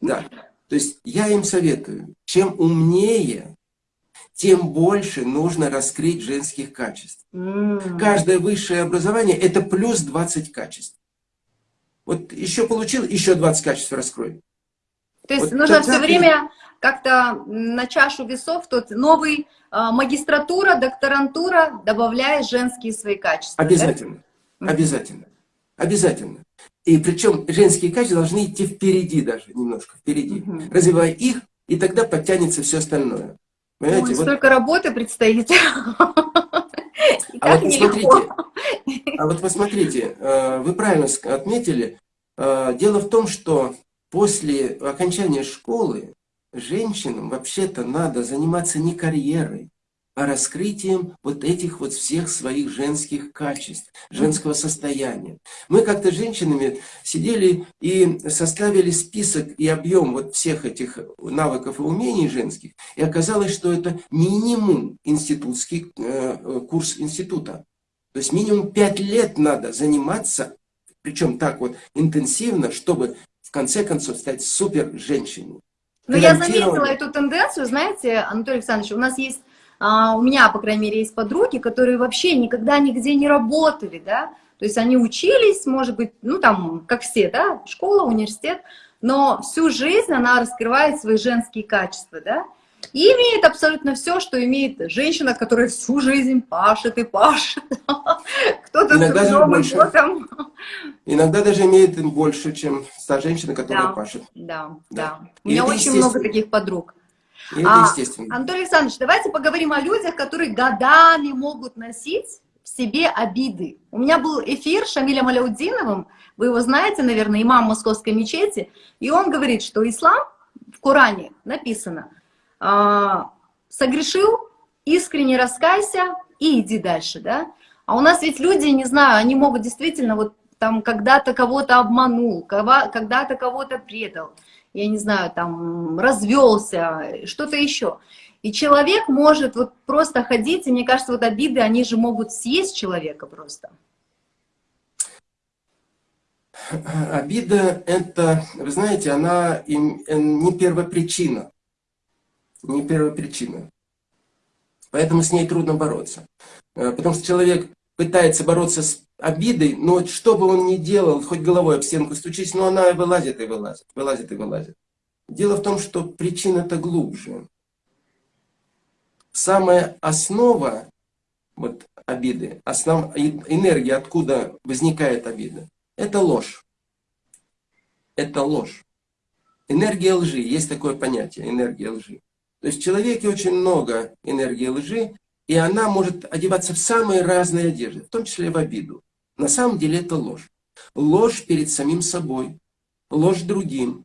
Да. То есть я им советую, чем умнее, тем больше нужно раскрыть женских качеств. Mm. Каждое высшее образование – это плюс 20 качеств. Вот еще получил, еще 20 качеств раскрой. То есть вот нужно все время как-то на чашу весов тот новый а, магистратура, докторантура, добавляя женские свои качества. Обязательно, да? обязательно, обязательно. И причем женские качества должны идти впереди даже, немножко впереди. Угу. Развивая их, и тогда подтянется все остальное. Понимаете? Ой, вот... столько работы предстоит. А вот, посмотрите, а вот посмотрите, э, вы правильно отметили, э, дело в том, что после окончания школы женщинам вообще-то надо заниматься не карьерой, а раскрытием вот этих вот всех своих женских качеств, женского состояния. Мы как-то женщинами сидели и составили список и объем вот всех этих навыков и умений женских, и оказалось, что это минимум институтский э, курс института. То есть минимум пять лет надо заниматься, причем так вот интенсивно, чтобы конце концов стать супер женщиной. Но я заметила эту тенденцию, знаете, Анатолий Александрович, у нас есть, а, у меня, по крайней мере, есть подруги, которые вообще никогда нигде не работали, да, то есть они учились, может быть, ну там, как все, да, школа, университет, но всю жизнь она раскрывает свои женские качества, да, и имеет абсолютно все, что имеет женщина, которая всю жизнь пашет и пашет. Кто-то с трудом и потом. Иногда даже имеет больше, чем та женщина, которая да, пашет. Да, да. да. У меня очень много таких подруг. И это а, естественно. Анатолий Александрович, давайте поговорим о людях, которые годами могут носить в себе обиды. У меня был эфир с Шамилем Аляудиновым, вы его знаете, наверное, имам Московской мечети, и он говорит, что ислам в Коране написано – а, согрешил, искренне раскайся и иди дальше, да. А у нас ведь люди, не знаю, они могут действительно вот там когда-то кого-то обманул, когда-то кого-то предал, я не знаю, там развелся, что-то еще. И человек может вот просто ходить, и мне кажется, вот обиды, они же могут съесть человека просто. Обида, это, вы знаете, она не первопричина не первопричина. Поэтому с ней трудно бороться. Э, потому что человек пытается бороться с обидой, но что бы он ни делал, хоть головой об стенку стучись, но она вылазит и вылазит, вылазит и вылазит. Дело в том, что причина-то глубже. Самая основа вот, обиды, основ, энергия, откуда возникает обида, это ложь. Это ложь. Энергия лжи, есть такое понятие, энергия лжи. То есть в человеке очень много энергии лжи, и она может одеваться в самые разные одежды, в том числе в обиду. На самом деле это ложь. Ложь перед самим собой, ложь другим.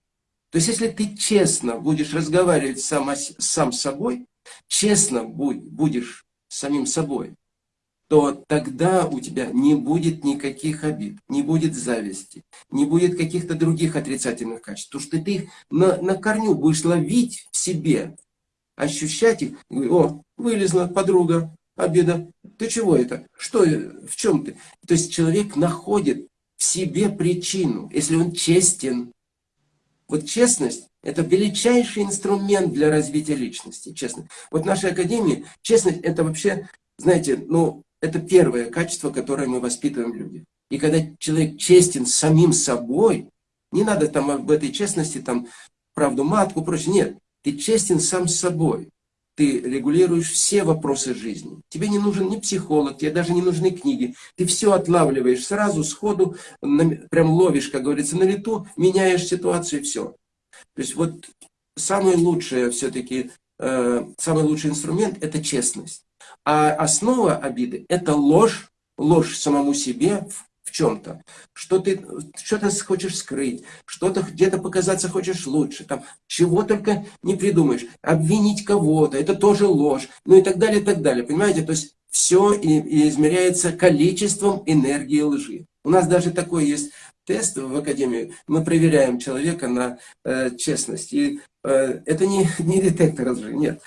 То есть если ты честно будешь разговаривать сам, сам с собой, честно будешь с самим собой, то тогда у тебя не будет никаких обид, не будет зависти, не будет каких-то других отрицательных качеств. Потому что ты их на, на корню будешь ловить в себе, ощущать их. О, вылезла подруга, обеда. Ты чего это? Что, в чем ты? То есть человек находит в себе причину, если он честен. Вот честность – это величайший инструмент для развития личности, честно. Вот в нашей академии честность – это вообще, знаете, ну, это первое качество, которое мы воспитываем в людях. И когда человек честен самим собой, не надо там об этой честности, там, правду матку, прочее, нет. Ты честен сам с собой. ты регулируешь все вопросы жизни. Тебе не нужен ни психолог, тебе даже не нужны книги. Ты все отлавливаешь сразу, сходу, прям ловишь, как говорится, на лету, меняешь ситуацию и все. То есть вот самый лучший все-таки, э, самый лучший инструмент – это честность. А основа обиды – это ложь, ложь самому себе в чем-то, что ты что-то хочешь скрыть, что-то где-то показаться хочешь лучше, там, чего только не придумаешь, обвинить кого-то, это тоже ложь, ну и так далее, и так далее, понимаете, то есть все и, и измеряется количеством энергии лжи. У нас даже такой есть тест в Академии, мы проверяем человека на э, честность, и э, это не, не детектор лжи, нет,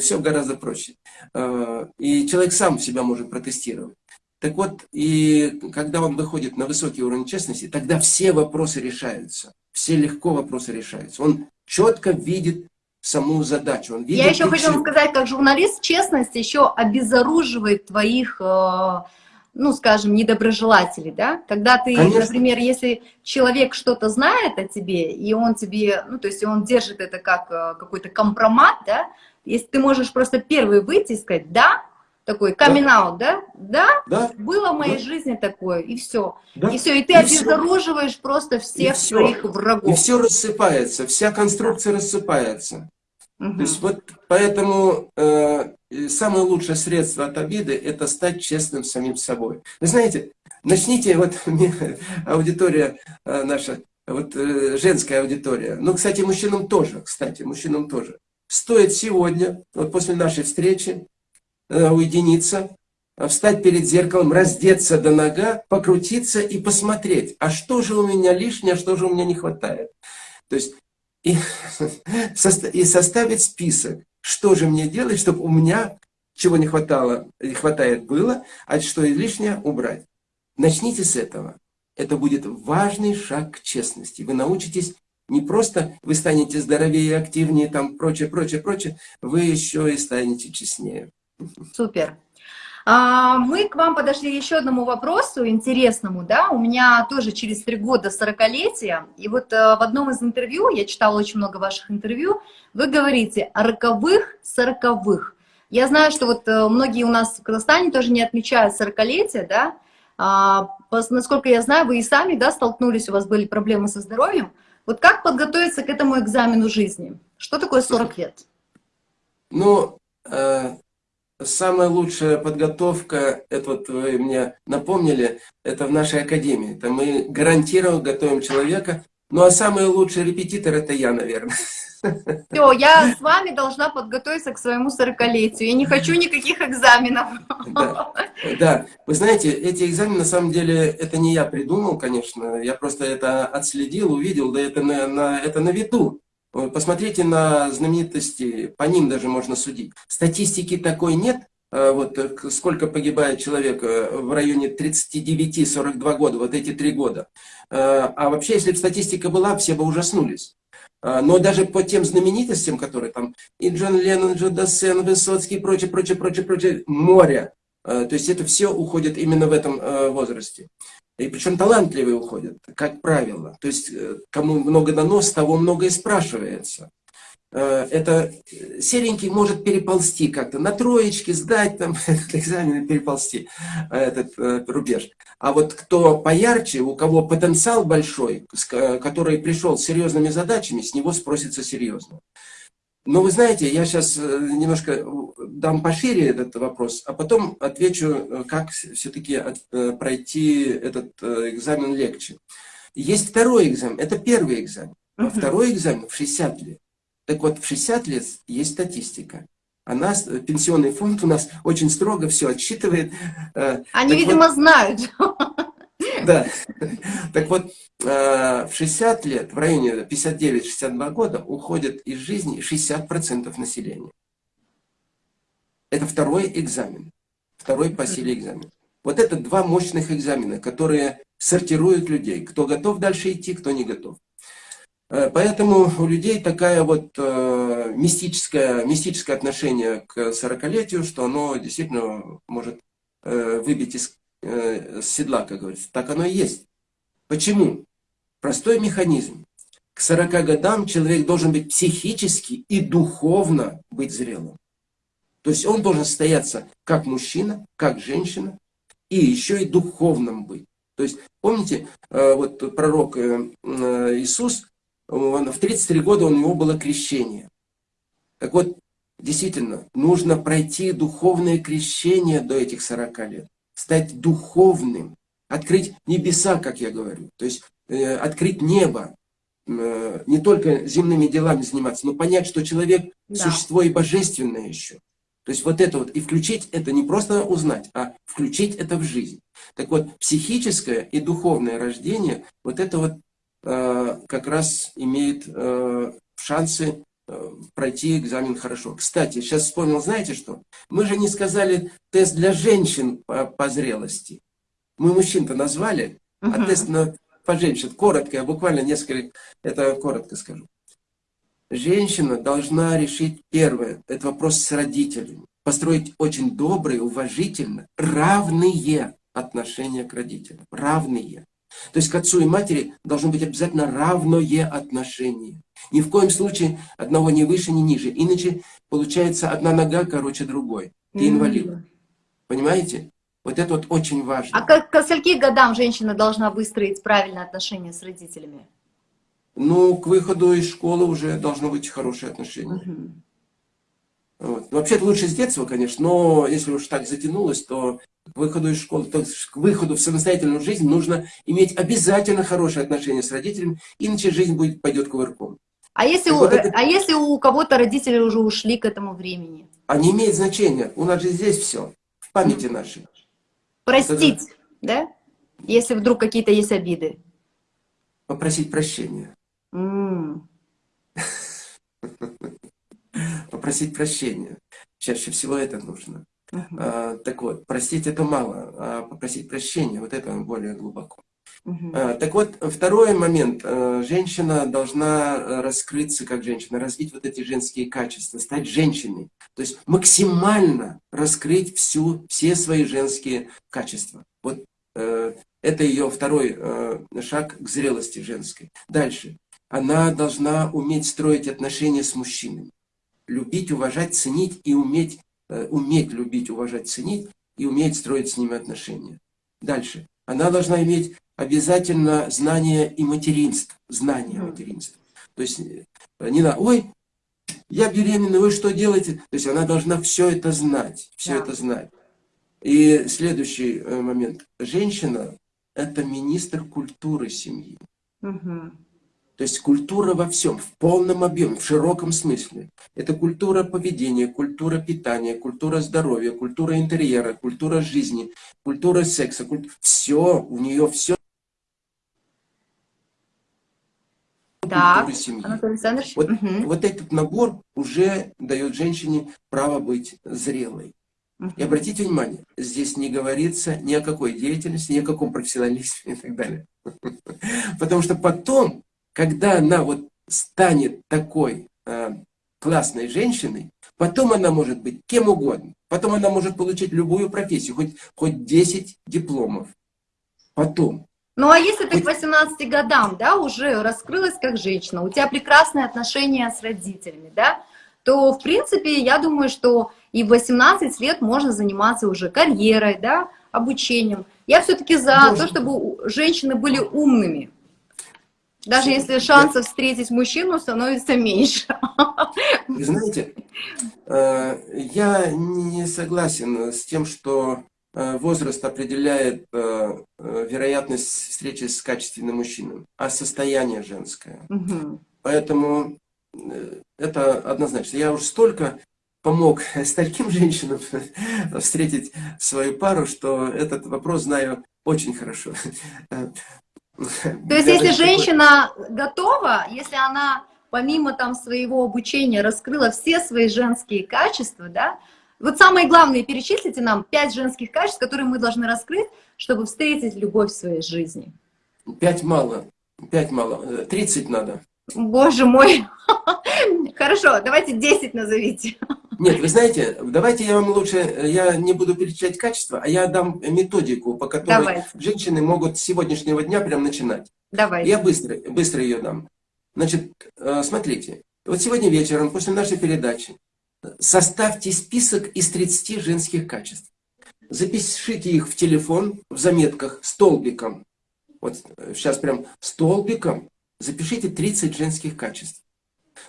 все гораздо проще. Э, и человек сам себя может протестировать. Так вот, и когда он выходит на высокий уровень честности, тогда все вопросы решаются. Все легко вопросы решаются. Он четко видит саму задачу. Он видит Я еще хочу вам сказать, как журналист, честность еще обезоруживает твоих, э, ну, скажем, недоброжелателей, да? Когда ты, Конечно. например, если человек что-то знает о тебе, и он тебе, ну, то есть он держит это как э, какой-то компромат, да? Если ты можешь просто первый выйти и сказать, да, такой камин да? да? Да, да? было в моей да. жизни такое, и все. Да. И все, и ты и обезоруживаешь все. просто всех и своих все. врагов. И все рассыпается, вся конструкция да. рассыпается. Угу. То есть вот поэтому э, самое лучшее средство от обиды – это стать честным самим собой. Вы знаете, начните, вот аудитория э, наша, вот э, женская аудитория, ну, кстати, мужчинам тоже, кстати, мужчинам тоже. Стоит сегодня, вот после нашей встречи, уединиться, э, встать перед зеркалом, раздеться до нога, покрутиться и посмотреть, а что же у меня лишнее, а что же у меня не хватает. То есть и, и составить список, что же мне делать, чтобы у меня чего не хватало, не хватает было, а что лишнее убрать. Начните с этого. Это будет важный шаг к честности. Вы научитесь не просто, вы станете здоровее, активнее, там прочее, прочее, прочее, вы еще и станете честнее. Супер. А, мы к вам подошли еще одному вопросу интересному, да, у меня тоже через три года 40-летие, и вот э, в одном из интервью, я читала очень много ваших интервью, вы говорите о роковых, сороковых. Я знаю, что вот э, многие у нас в Казахстане тоже не отмечают 40-летие, да, а, насколько я знаю, вы и сами, да, столкнулись, у вас были проблемы со здоровьем. Вот как подготовиться к этому экзамену жизни? Что такое 40 лет? Ну, э, самая лучшая подготовка, это вот вы мне напомнили, это в нашей академии. Это мы гарантированно готовим человека. Ну а самый лучший репетитор это я, наверное. Все, я с вами должна подготовиться к своему сорокалетию. Я не хочу никаких экзаменов. Да, да, вы знаете, эти экзамены, на самом деле, это не я придумал, конечно. Я просто это отследил, увидел, да это на, на, это на виду. Посмотрите на знаменитости, по ним даже можно судить. Статистики такой нет, а вот э, сколько погибает человек э, в районе 39-42 года, вот эти три года. А, вообще, если бы статистика была, все бы ужаснулись. Но даже по тем знаменитостям, которые там, и Джон Леннон, Джо Дассен, Высоцкий, прочее, прочее, прочее, прочее, море. То есть это все уходит именно в этом возрасте. И причем талантливые уходят, как правило. То есть, э, кому много дано, того много и спрашивается. Э, это э, серенький может переползти как-то, на троечки сдать там этот экзамен и переползти этот рубеж. А вот кто поярче, у кого потенциал большой, который пришел с серьезными задачами, с него спросится серьезно. Но вы знаете, я сейчас э, немножко э, дам пошире этот вопрос, а потом отвечу, э, как все-таки пройти этот экзамен легче. Есть второй экзамен, это первый экзамен, а второй экзамен в 60 лет. Так вот, в 60 лет есть статистика. А нас, пенсионный фонд у нас очень строго все отсчитывает. Они, так видимо, вот, знают. Да. Так вот, э, в 60 лет, в районе 59-62 года, уходит из жизни 60% населения. Это второй экзамен. Второй по силе экзамен. Вот это два мощных экзамена, которые сортируют людей. Кто готов дальше идти, кто не готов. Э, поэтому у людей такая вот э, мистическое, мистическое отношение к 40-летию, что оно действительно может э, выбить из э, с седла, как говорится. Так оно и есть. Почему? Простой механизм. К 40 годам человек должен быть психически и духовно быть зрелым. То есть он должен состояться как мужчина, как женщина, и еще и духовным быть. То есть, помните, э, вот пророк э, Иисус, он, в 33 года у него было крещение. Так вот, действительно, нужно пройти духовное крещение до этих 40 лет. Стать духовным, открыть небеса, как я говорю. То есть, открыть небо, не только земными делами заниматься, но понять, что человек да. существо и божественное еще. То есть вот это вот, и включить это не просто узнать, а включить это в жизнь. Так вот, психическое и духовное рождение, вот это вот э, как раз имеет э, шансы э, пройти экзамен хорошо. Кстати, сейчас вспомнил, знаете что? Мы же не сказали тест для женщин по, по зрелости. Мы мужчин-то назвали, uh -huh. а тест на, по женщин коротко, я буквально несколько, это коротко скажу. Женщина должна решить первое, это вопрос с родителями. Построить очень добрые, уважительно, равные отношения к родителям. Равные. То есть к отцу и матери должно быть обязательно равное отношение. Ни в коем случае одного не выше, ни ниже. Иначе получается одна нога короче другой. Ты инвалид. Mm -hmm. Понимаете? Вот это вот очень важно. А к, к скольки годам женщина должна выстроить правильные отношения с родителями? ну, к выходу из школы уже должно быть хорошее отношение. Угу. Вот. Вообще-то лучше с детства, конечно, но если уж так затянулось, то к выходу из школы, то к выходу в самостоятельную жизнь нужно иметь обязательно хорошие отношения с родителями, иначе жизнь будет, пойдет кувырком. А если, у, вот это... а если у кого-то родители уже ушли к этому времени? А не имеет значения. У нас же здесь все, в памяти нашей. Простить, это... да? Если вдруг какие-то есть обиды. Попросить прощения. Попросить прощения. Чаще всего это нужно. А, так вот, простить это мало, а попросить прощения, вот это более глубоко. А, так вот, второй момент. А, женщина должна раскрыться как женщина, развить вот эти женские качества, стать женщиной. То есть максимально раскрыть всю, все свои женские качества. Вот э, это ее второй э, шаг к зрелости женской. Дальше она должна уметь строить отношения с мужчинами. Любить, уважать, ценить и уметь, э, уметь любить, уважать, ценить и уметь строить с ними отношения. Дальше. Она должна иметь обязательно знание и материнство. Знание материнства. То есть э, не на, ой, я беременна, вы что делаете? То есть она должна все это знать, все да. это знать. И следующий э, момент. Женщина – это министр культуры семьи. Угу. То есть культура во всем, в полном объеме, в широком смысле. Это культура поведения, культура питания, культура здоровья, культура интерьера, культура жизни, культура секса. Куль... Все, у нее все. Так, Анатолий Александрович. Вот, угу. вот этот набор уже дает женщине право быть зрелой. И обратите внимание, здесь не говорится ни о какой деятельности, ни о каком профессионализме и так далее. Потому что потом когда она вот станет такой э, классной женщиной, потом она может быть кем угодно. Потом она может получить любую профессию, хоть, хоть 10 дипломов. Потом. Ну а если ты к 18 годам, да, уже раскрылась как женщина, у тебя прекрасные отношения с родителями, да, то, в принципе, я думаю, что и в 18 лет можно заниматься уже карьерой, да, обучением. Я все-таки за Можно. то, чтобы женщины были умными. Даже если шансов встретить мужчину становится меньше. Вы знаете, э, я не согласен с тем, что э, возраст определяет э, вероятность встречи с качественным мужчиной, а состояние женское. Угу. Поэтому это однозначно. Я уже столько помог стольким женщинам встретить свою пару, что этот вопрос знаю очень хорошо. То есть, если женщина готова, если она помимо там своего обучения раскрыла все свои женские качества, да, вот самые главные перечислите нам пять женских качеств, которые мы должны раскрыть, чтобы встретить любовь в своей жизни. Пять мало, пять мало, тридцать надо. Боже мой. Хорошо, давайте 10 назовите. Нет, вы знаете, давайте я вам лучше, я не буду перечислять качество, а я дам методику, по которой давайте. женщины могут с сегодняшнего дня прям начинать. Давайте. Я быстро, быстро ее дам. Значит, э, смотрите, вот сегодня вечером, после нашей передачи, составьте список из 30 женских качеств. Запишите их в телефон, в заметках, столбиком. Вот сейчас прям столбиком запишите 30 женских качеств.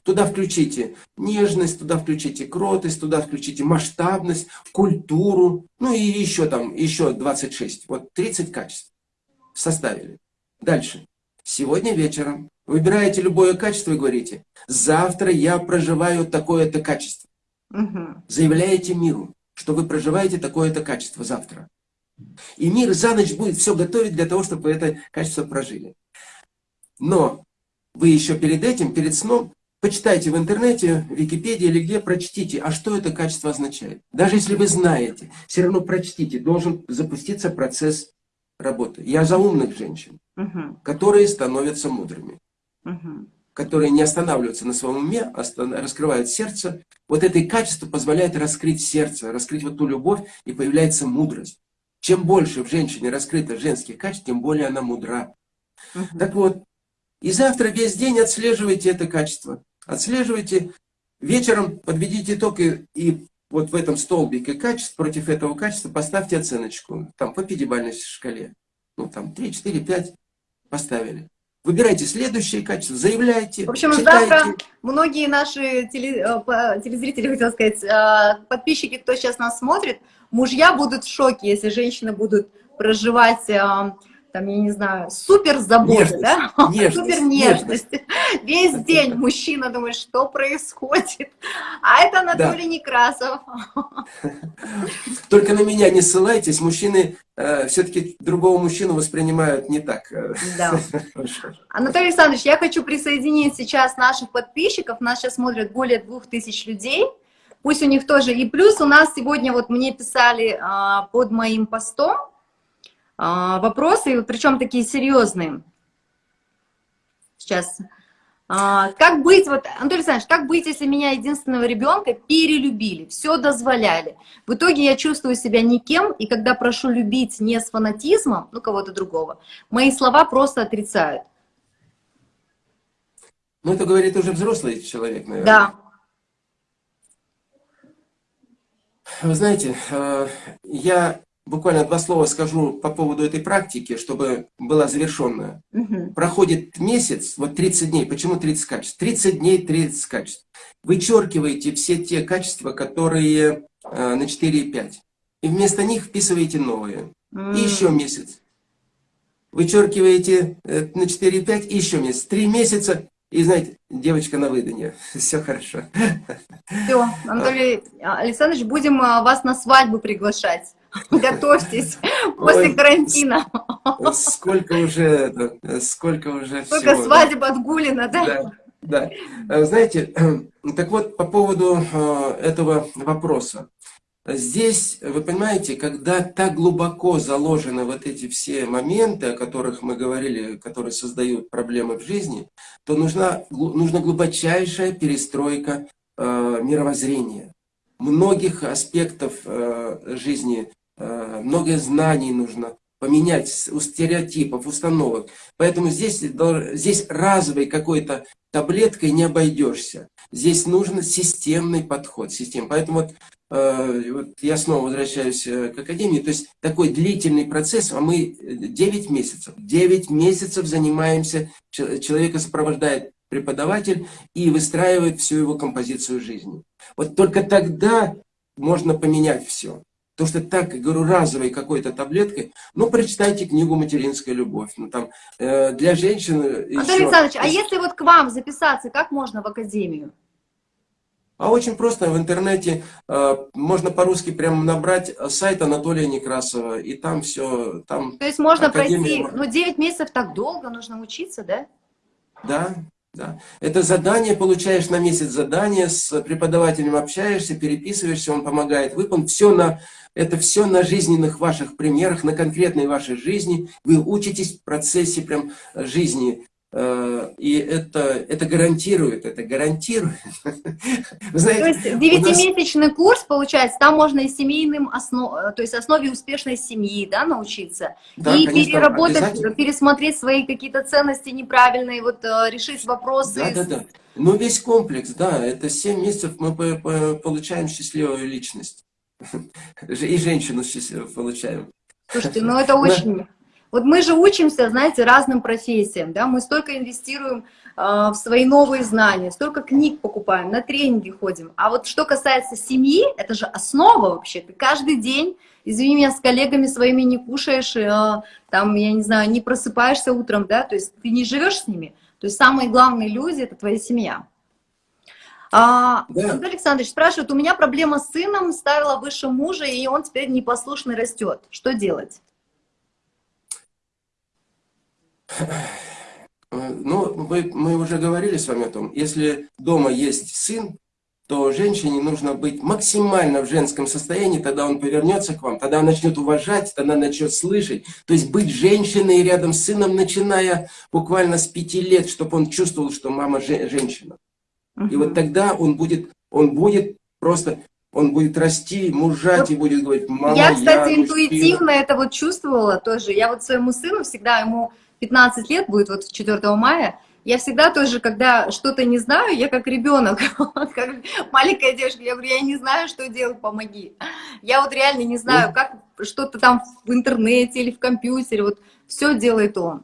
Туда включите нежность, туда включите кротость, туда включите масштабность, культуру, ну и еще там, еще 26. Вот 30 качеств составили. Дальше. Сегодня вечером выбираете любое качество и говорите, завтра я проживаю такое-то качество. Угу. Заявляете миру, что вы проживаете такое-то качество завтра. И мир за ночь будет все готовить для того, чтобы вы это качество прожили. Но вы еще перед этим, перед сном, почитайте в интернете, в Википедии или где, прочтите, а что это качество означает. Даже если вы знаете, все равно прочтите, должен запуститься процесс работы. Я за умных женщин, угу. которые становятся мудрыми. Угу которые не останавливаются на своем уме, а раскрывают сердце, вот это качество позволяет раскрыть сердце, раскрыть вот ту любовь, и появляется мудрость. Чем больше в женщине раскрыто женских качеств, тем более она мудра. Угу. Так вот, и завтра весь день отслеживайте это качество. Отслеживайте, вечером подведите итог и, и вот в этом столбике качеств, против этого качества поставьте оценочку, там по пятибалльной шкале. Ну там 3, 4, 5 поставили. Выбирайте следующее качество, заявляйте, В общем, читайте. завтра многие наши теле, э, телезрители, хотел сказать, э, подписчики, кто сейчас нас смотрит, мужья будут в шоке, если женщины будут проживать э, там, я не знаю, супер забота, да? Нежность, супер нежность. нежность. Весь день мужчина думает, что происходит. А это Анатолий да. Некрасов. Только на меня не ссылайтесь, мужчины э, все-таки другого мужчину воспринимают не так. Э, да. Анатолий Александрович, я хочу присоединить сейчас наших подписчиков, нас сейчас смотрят более двух тысяч людей, пусть у них тоже, и плюс у нас сегодня, вот мне писали а, под моим постом, вопросы, причем такие серьезные. Сейчас. А, как быть, вот, Анатолий Александрович, как быть, если меня единственного ребенка перелюбили, все дозволяли? В итоге я чувствую себя никем, и когда прошу любить не с фанатизмом, ну, кого-то другого, мои слова просто отрицают. Ну, это говорит уже взрослый человек, наверное. Да. Вы знаете, э, я буквально два слова скажу по поводу этой практики, чтобы была завершенная. Угу. Проходит месяц, вот 30 дней. Почему 30 качеств? 30 дней, 30 качеств. Вычеркиваете все те качества, которые э, на 4 и 5. И вместо них вписываете новые. Mm. И еще месяц. Вычеркиваете э, на 4 и 5, и еще месяц. Три месяца, и знаете, девочка на выданье. Все хорошо. Все, Анатолий Александрович, будем э, вас на свадьбу приглашать. Готовьтесь после карантина. Сколько уже, сколько уже Сколько свадеб отгулено, да? Да, да. Э, знаете, так вот, по поводу э, этого вопроса. Здесь, вы понимаете, когда так глубоко заложены вот эти все моменты, о которых мы говорили, которые создают проблемы в жизни, то нужна, нужна глубочайшая перестройка э, мировоззрения многих аспектов э, жизни много знаний нужно поменять у стереотипов, установок. Поэтому здесь, здесь разовой какой-то таблеткой не обойдешься. Здесь нужен системный подход. Систем. Поэтому вот, э, вот я снова возвращаюсь э, к Академии. То есть такой длительный процесс, а мы 9 месяцев. 9 месяцев занимаемся, человека сопровождает преподаватель и выстраивает всю его композицию жизни. Вот только тогда можно поменять все. То, что так, говорю, разовой какой-то таблеткой, ну, прочитайте книгу «Материнская любовь». Ну, там, э, для женщин... Анатолий еще... Александрович, а если вот к вам записаться, как можно в академию? А очень просто, в интернете э, можно по-русски прямо набрать сайт Анатолия Некрасова, и там все, там... То есть можно академия... пройти, ну 9 месяцев так долго, нужно учиться, да? Да, да. Это задание, получаешь на месяц задание, с преподавателем общаешься, переписываешься, он помогает выполнить. Все на, это все на жизненных ваших примерах, на конкретной вашей жизни. Вы учитесь в процессе прям жизни Э, и это, это гарантирует, это гарантирует. Знаете, то есть девятимесячный нас... курс, получается, там можно и семейным основ... то есть основе успешной семьи, да, научиться, да, и конечно, переработать, пересмотреть свои какие-то ценности неправильные, вот э, решить вопросы. Да, да, да. Ну, весь комплекс, да, это 7 месяцев мы получаем счастливую личность. И женщину счастливую получаем. Слушайте, ну это очень... Вот мы же учимся, знаете, разным профессиям, да, мы столько инвестируем э, в свои новые знания, столько книг покупаем, на тренинги ходим. А вот что касается семьи, это же основа вообще. Ты каждый день, извини меня, с коллегами своими не кушаешь, э, там, я не знаю, не просыпаешься утром, да, то есть ты не живешь с ними. То есть самые главные люди — это твоя семья. А, да. Андрей Александрович спрашивает, у меня проблема с сыном, ставила выше мужа, и он теперь непослушный растет. Что делать? Ну, мы, мы уже говорили с вами о том, если дома есть сын, то женщине нужно быть максимально в женском состоянии, тогда он повернется к вам, тогда он начнет уважать, тогда начнет слышать. То есть быть женщиной рядом с сыном, начиная буквально с пяти лет, чтобы он чувствовал, что мама женщина. И вот тогда он будет, он будет просто, он будет расти, мужать вот и будет говорить, мама, я, кстати, я интуитивно это вот чувствовала тоже. Я вот своему сыну всегда, ему 15 лет будет вот 4 мая, я всегда тоже, когда что-то не знаю, я как ребенок, как маленькая девушка, я говорю, я не знаю, что делать, помоги. Я вот реально не знаю, как что-то там в интернете или в компьютере, вот все делает он.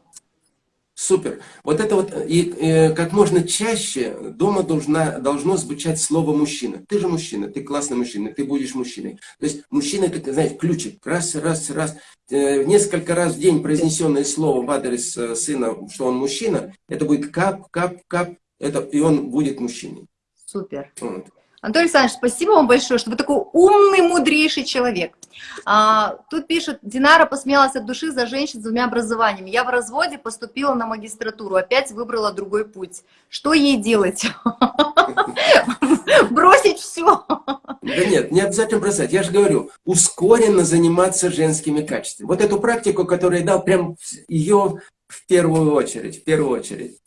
Супер. Вот это вот, и, и э, как можно чаще дома должна, должно звучать слово «мужчина». Ты же мужчина, ты классный мужчина, ты будешь мужчиной. То есть мужчина, это, знаете, ключик. Раз, раз, раз. Э, несколько раз в день произнесенное слово в адрес э, сына, что он мужчина, это будет кап, кап, кап, это, и он будет мужчиной. Супер. Вот. Анатолий Александрович, спасибо вам большое, что вы такой умный, мудрейший человек. А, тут пишет, Динара посмеялась от души за женщин с двумя образованиями. Я в разводе поступила на магистратуру, опять выбрала другой путь. Что ей делать? Бросить все? Да нет, не обязательно бросать. Я же говорю, ускоренно заниматься женскими качествами. Вот эту практику, которую я дал, прям ее в первую очередь, в первую очередь.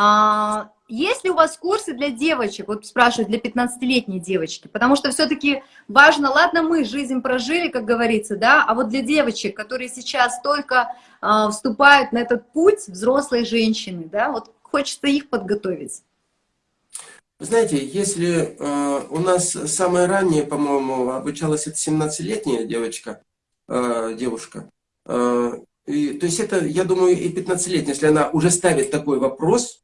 А, есть ли у вас курсы для девочек, вот спрашивают, для 15-летней девочки? Потому что все-таки важно, ладно, мы жизнь прожили, как говорится, да, а вот для девочек, которые сейчас только э, вступают на этот путь взрослой женщины, да, вот хочется их подготовить. Знаете, если э, у нас самое раннее, по-моему, обучалась это 17-летняя девочка, э, девушка, э, и, то есть это, я думаю, и 15-летняя, если она уже ставит такой вопрос,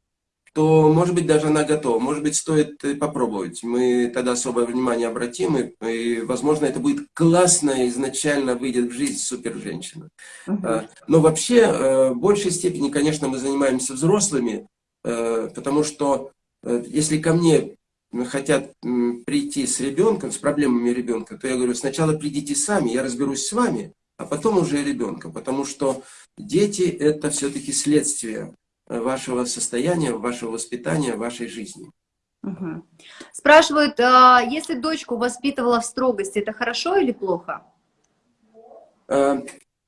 то, может быть, даже она готова. Может быть, стоит попробовать. Мы тогда особое внимание обратим, и, и возможно, это будет классно, изначально выйдет в жизнь супер женщина. Угу. Но вообще, э, в большей степени, конечно, мы занимаемся взрослыми, э, потому что э, если ко мне хотят прийти с ребенком, с проблемами ребенка, то я говорю, сначала придите сами, я разберусь с вами, а потом уже ребенка, потому что дети это все-таки следствие вашего состояния, вашего воспитания, вашей жизни. Угу. Спрашивают, а если дочку воспитывала в строгости, это хорошо или плохо? А,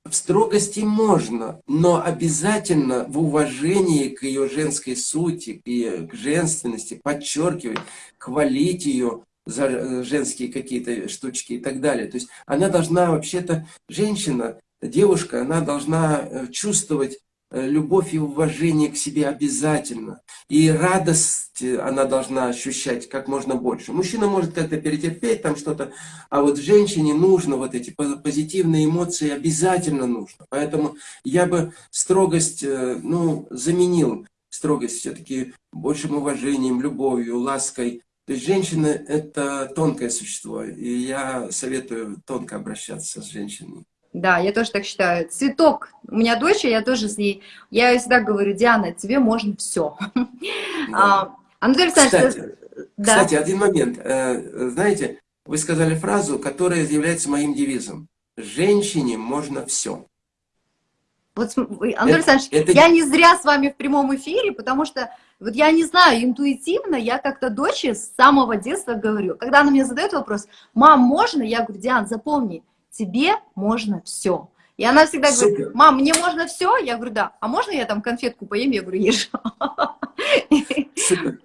в строгости можно, но обязательно в уважении к ее женской сути, к, к женственности, подчеркивать, хвалить ее за э, женские какие-то штучки и так далее. То есть она должна вообще-то, женщина, девушка, она должна э, чувствовать Э, любовь и уважение к себе обязательно. И радость э, она должна ощущать как можно больше. Мужчина может как-то перетерпеть там что-то, а вот женщине нужно вот эти позитивные эмоции обязательно нужно. Поэтому я бы строгость э, ну, заменил строгость все-таки большим уважением, любовью, лаской. То есть женщина – это тонкое существо, и я советую тонко обращаться с женщиной. Да, я тоже так считаю. Цветок. У меня дочь, я тоже с ней. Я ей всегда говорю, Диана, тебе можно все. Да. Анатолий Александрович, кстати, да. кстати, один момент. Э, знаете, вы сказали фразу, которая является моим девизом. Женщине можно все. Вот, Анатолий это, Александрович, это... я не зря с вами в прямом эфире, потому что, вот я не знаю, интуитивно я как-то дочери с самого детства говорю. Когда она мне задает вопрос, мам, можно? Я говорю, Диан, запомни, тебе можно все. И она всегда Супер. говорит, мам, мне можно все? Я говорю, да. А можно я там конфетку поем? Я говорю, ешь. Супер.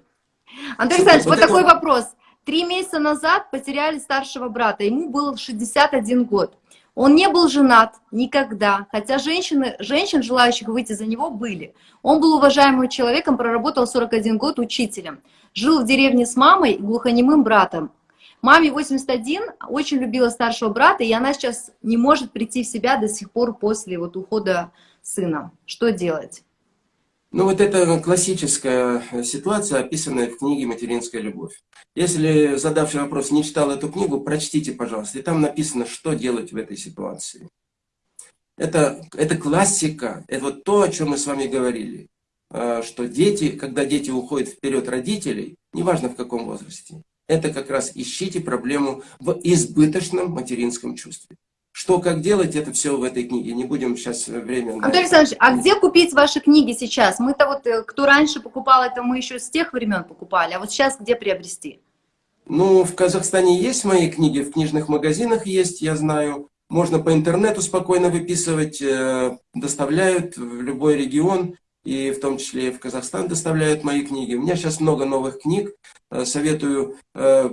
Андрей Александрович, вот, вот такой это... вопрос. Три месяца назад потеряли старшего брата, ему был 61 год. Он не был женат никогда, хотя женщины, женщин, желающих выйти за него, были. Он был уважаемым человеком, проработал 41 год учителем. Жил в деревне с мамой и глухонемым братом. Маме 81, очень любила старшего брата, и она сейчас не может прийти в себя до сих пор после вот ухода сына. Что делать? Ну вот это классическая ситуация, описанная в книге «Материнская любовь». Если задавший вопрос не читал эту книгу, прочтите, пожалуйста, и там написано, что делать в этой ситуации. Это, это классика, это вот то, о чем мы с вами говорили, а, что дети, когда дети уходят вперед родителей, неважно в каком возрасте, это как раз ищите проблему в избыточном материнском чувстве. Что, как делать, это все в этой книге. Не будем сейчас время... Анатолий Александрович, а где купить ваши книги сейчас? Мы-то вот, э, кто раньше покупал, это мы еще с тех времен покупали. А вот сейчас где приобрести? Ну, в Казахстане есть мои книги, в книжных магазинах есть, я знаю. Можно по интернету спокойно выписывать, э, доставляют в любой регион и в том числе в Казахстан доставляют мои книги. У меня сейчас много новых книг. Э, советую э,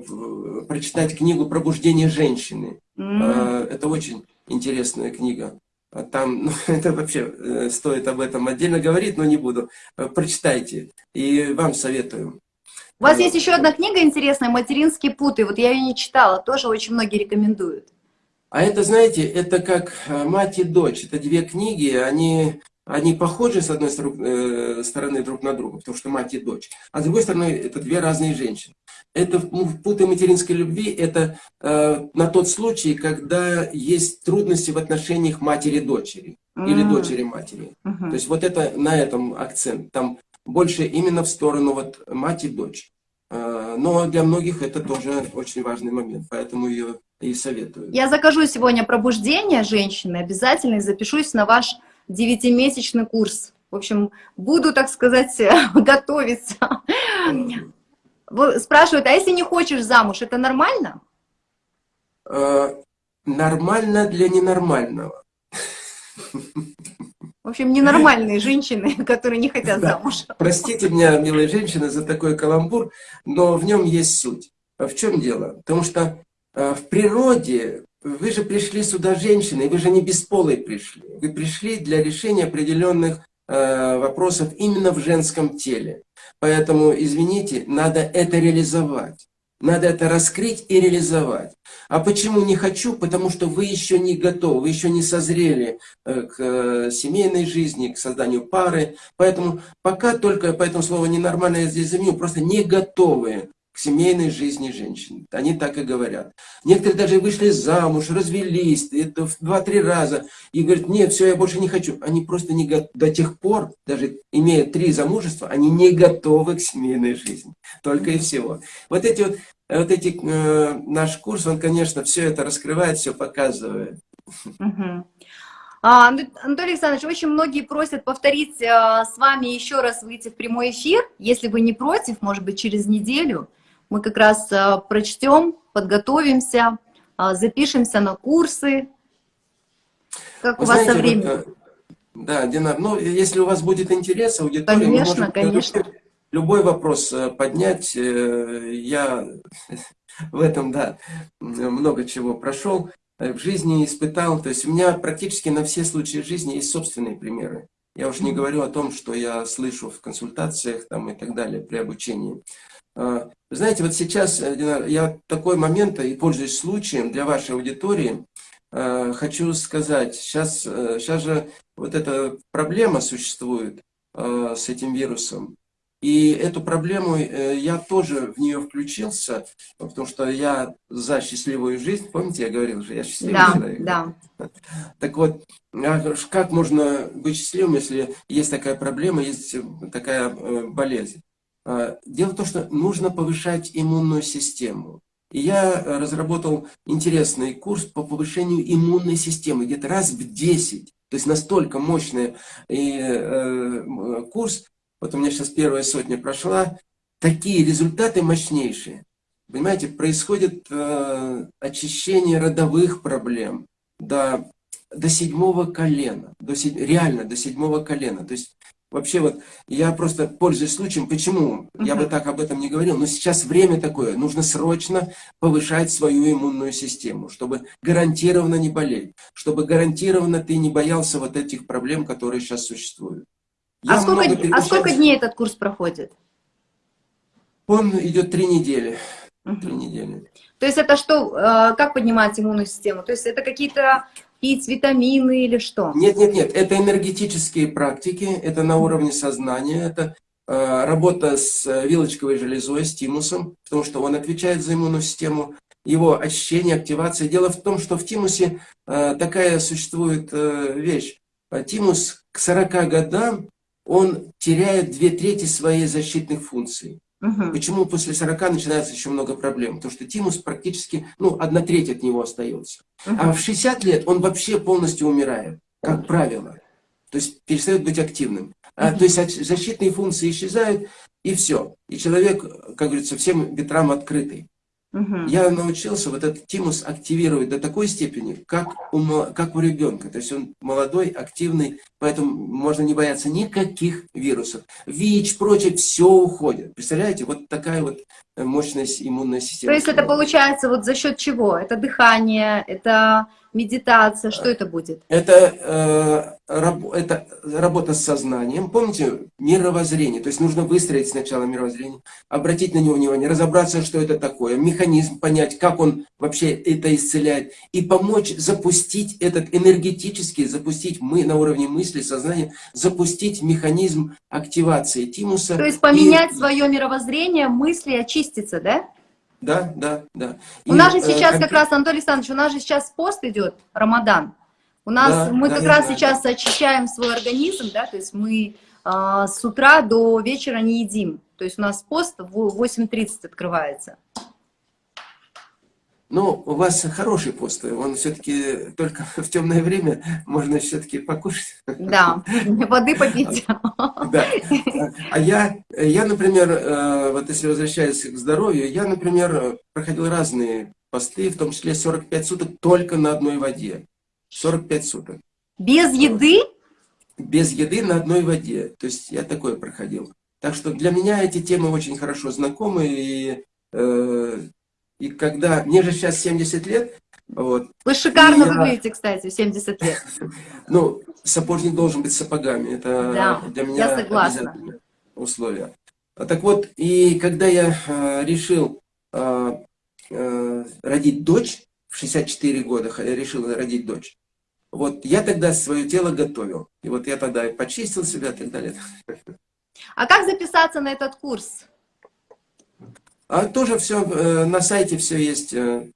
прочитать книгу «Пробуждение женщины». Mm. Это очень интересная книга. А там, ну, это вообще э, стоит об этом отдельно говорить, но не буду. Прочитайте. И вам советую. У вас есть еще одна книга интересная «Материнские путы». Вот я ее не читала, тоже очень многие рекомендуют. А это, знаете, это как «Мать и дочь». Это две книги, они они похожи, с одной э, стороны, друг на друга, потому что мать и дочь. А с другой стороны, это две разные женщины. Это ну, путы материнской любви, это э, на тот случай, когда есть трудности в отношениях матери-дочери mm -hmm. или дочери-матери. Mm -hmm. То есть вот это на этом акцент. Там больше именно в сторону вот мать и дочь. Э, но для многих это тоже очень важный момент, поэтому ее и советую. Я закажу сегодня пробуждение женщины обязательно и запишусь на ваш девятимесячный курс. В общем, буду, так сказать, готовиться. Спрашивают, а если не хочешь замуж, это нормально? Э, нормально для ненормального. В общем, ненормальные женщины, которые не хотят замуж. Простите меня, милые женщины, за такой каламбур, но в нем есть суть. В чем дело? Потому что э, в природе вы же пришли сюда женщиной, вы же не бесполой пришли. Вы пришли для решения определенных э, вопросов именно в женском теле. Поэтому, извините, надо это реализовать. Надо это раскрыть и реализовать. А почему не хочу? Потому что вы еще не готовы, вы еще не созрели э, к э, семейной жизни, к созданию пары. Поэтому пока только, поэтому слово ненормальное я здесь заменю, просто не готовы к семейной жизни женщин. Они так и говорят. Некоторые даже вышли замуж, развелись, это в два-три раза, и говорят, нет, все, я больше не хочу. Они просто не. До тех пор, даже имея три замужества, они не готовы к семейной жизни. Только и всего. Вот эти вот, вот эти, э, наш курс, он, конечно, все это раскрывает, все показывает. А, Анатолий Александрович, очень многие просят повторить а, с вами еще раз выйти в прямой эфир. Если вы не против, может быть, через неделю. Мы как раз э, прочтем, подготовимся, э, запишемся на курсы. Как Вы у вас знаете, со временем? Вот, да, Динар, ну, если у вас будет интерес, аудитория, конечно, мы конечно. любой вопрос э, поднять. Я в этом, да, много чего прошел в жизни испытал. То есть у меня практически на все случаи жизни есть собственные примеры. Я уж не говорю о том, что я слышу в консультациях там, и так далее при обучении. А, знаете, вот сейчас э, я такой момент, и пользуясь случаем для вашей аудитории, а, хочу сказать, сейчас, сейчас э, же вот эта проблема существует а, с этим вирусом. И эту проблему э, я тоже в нее включился, потому что я за счастливую жизнь. Помните, я говорил же, я счастливый да, человек. Да. Так вот, как можно быть счастливым, если есть такая проблема, есть такая болезнь? А, дело в том, что нужно повышать иммунную систему. И я разработал интересный курс по повышению иммунной системы, где-то раз в 10. То есть настолько мощный и, э, курс, вот у меня сейчас первая сотня прошла, такие результаты мощнейшие. Понимаете, происходит э, очищение родовых проблем, да, до седьмого колена, до реально до седьмого колена. То есть Вообще вот, я просто пользуюсь случаем, почему, я бы так об этом не говорил, но сейчас время такое, нужно срочно повышать свою иммунную систему, чтобы гарантированно не болеть, чтобы гарантированно ты не боялся вот этих проблем, которые сейчас существуют. а сколько, а сколько дней этот курс проходит? Он идет три недели. Три недели. То есть это что, э, как поднимать иммунную систему? То есть это какие-то пить витамины или что? Нет, нет, нет, это энергетические практики, это на уровне сознания, это э, работа с вилочковой железой, с тимусом, потому что он отвечает за иммунную систему, его очищение, активация. Дело в том, что в тимусе э, такая существует э, вещь. Тимус к 40 годам, он теряет две трети своей защитных функций. Угу. Почему после 40 начинается еще много проблем? Потому что тимус практически, ну, одна треть от него остается. Угу. А в 60 лет он вообще полностью умирает, как правило. То есть перестает быть активным. А. То есть защитные функции исчезают, и все. И человек, как говорится, всем ветрам открытый. Угу. Я научился вот этот тимус активировать до такой степени, как у, как у ребенка. То есть он молодой, активный, поэтому можно не бояться никаких вирусов. ВИЧ, прочее, все уходит. Представляете, вот такая вот мощная иммунная система. То есть это получается вот за счет чего? Это дыхание, это медитация, что это будет? Это, э, раб, это работа с сознанием. Помните, мировоззрение. То есть нужно выстроить сначала мировоззрение, обратить на него внимание, разобраться, что это такое, механизм, понять, как он вообще это исцеляет, и помочь запустить этот энергетический, запустить мы на уровне мысли, сознания, запустить механизм активации тимуса. То есть поменять и... свое мировоззрение, мысли, очиститься, да? Да, да, да. У нас же э, сейчас э, как раз, Анатолий Александрович, у нас же сейчас пост идет, Рамадан. У нас, да, мы да, как да, раз да, сейчас да. очищаем свой организм, да, то есть мы э, с утра до вечера не едим. То есть у нас пост в 8.30 открывается. Ну, у вас хороший пост, он все-таки только в темное время можно все-таки покушать. Да, воды попить. Да. А я, я, например, э, вот если возвращаясь к здоровью, я, например, проходил разные посты, в том числе 45 суток только на одной воде. 45 суток. Без еды? Без еды на одной воде. То есть я такое проходил. Так что для меня эти темы очень хорошо знакомы, и э, и когда... Мне же сейчас 70 лет. Вот, Вы шикарно я... выглядите, кстати, 70 лет. Ну, сапожник должен быть сапогами. Это да, для меня я согласна. условие. А так вот, и когда я э, решил э, родить дочь, в 64 года я решил родить дочь, вот я тогда свое тело готовил. И вот я тогда почистил себя и так далее. А как записаться на этот курс? А тоже все э, на сайте все есть. Э,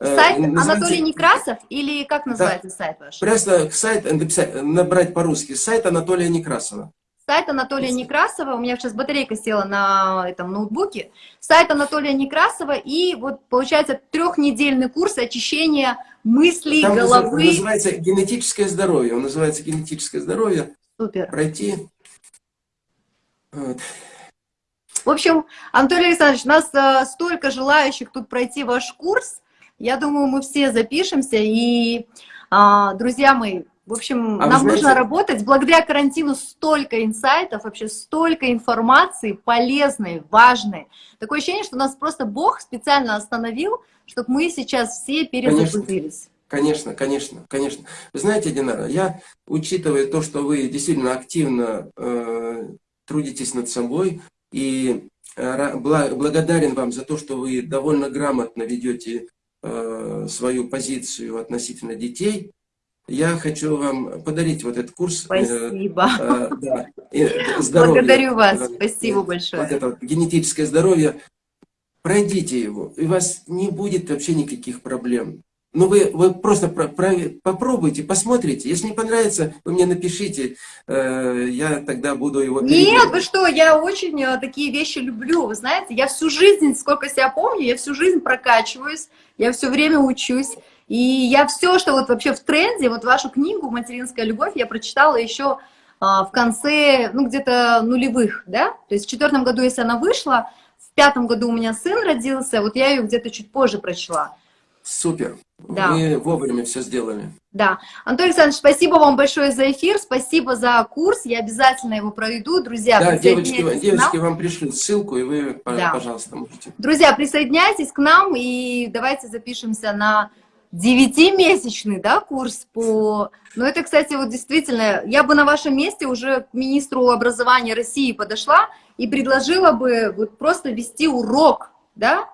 э, сайт называется... Анатолий Некрасов или как называется да. сайт ваш? Просто сайт написать, набрать по-русски. Сайт Анатолия Некрасова. Сайт Анатолия Некрасова, у меня сейчас батарейка села на этом ноутбуке. Сайт Анатолия Некрасова и вот получается трехнедельный курс очищения мыслей, Там головы. называется генетическое здоровье. Он называется генетическое здоровье. Супер. Пройти. Вот. В общем, Анатолий Александрович, у нас э, столько желающих тут пройти ваш курс. Я думаю, мы все запишемся. И, а, друзья мои, в общем, а нам знаете... нужно работать. Благодаря карантину столько инсайтов, вообще столько информации полезной, важной. Такое ощущение, что нас просто Бог специально остановил, чтобы мы сейчас все перезагрузились. Конечно, конечно, конечно. Вы знаете, Динара, я, учитывая то, что вы действительно активно э, трудитесь над собой, и э, благодарен вам за то, что вы довольно грамотно ведете э, свою позицию относительно детей. Я хочу вам подарить вот этот курс. Э, спасибо. Да, здоровье. Благодарю вас. Спасибо большое. Вот это вот генетическое здоровье. Пройдите его, и у вас не будет вообще никаких проблем. Ну, вы, вы просто про, про, попробуйте, посмотрите. Если не понравится, вы мне напишите, э, я тогда буду его Нет, вы что, я очень э, такие вещи люблю. Вы знаете, я всю жизнь, сколько себя помню, я всю жизнь прокачиваюсь, я все время учусь. И я все, что вот вообще в тренде, вот вашу книгу «Материнская любовь» я прочитала еще а, в конце, ну, где-то нулевых, да? То есть в четвертом году, если она вышла, в пятом году у меня сын родился, вот я ее где-то чуть позже прочла. Супер. Да. Мы вовремя все сделали. Да. Антон Александрович, спасибо вам большое за эфир, спасибо за курс, я обязательно его проведу. Друзья, да, девочки, девочки вам пришлют ссылку, и вы, да. пожалуйста, можете. Друзья, присоединяйтесь к нам, и давайте запишемся на девятимесячный да, курс по... Ну, это, кстати, вот действительно, я бы на вашем месте уже к министру образования России подошла и предложила бы вот просто вести урок, да,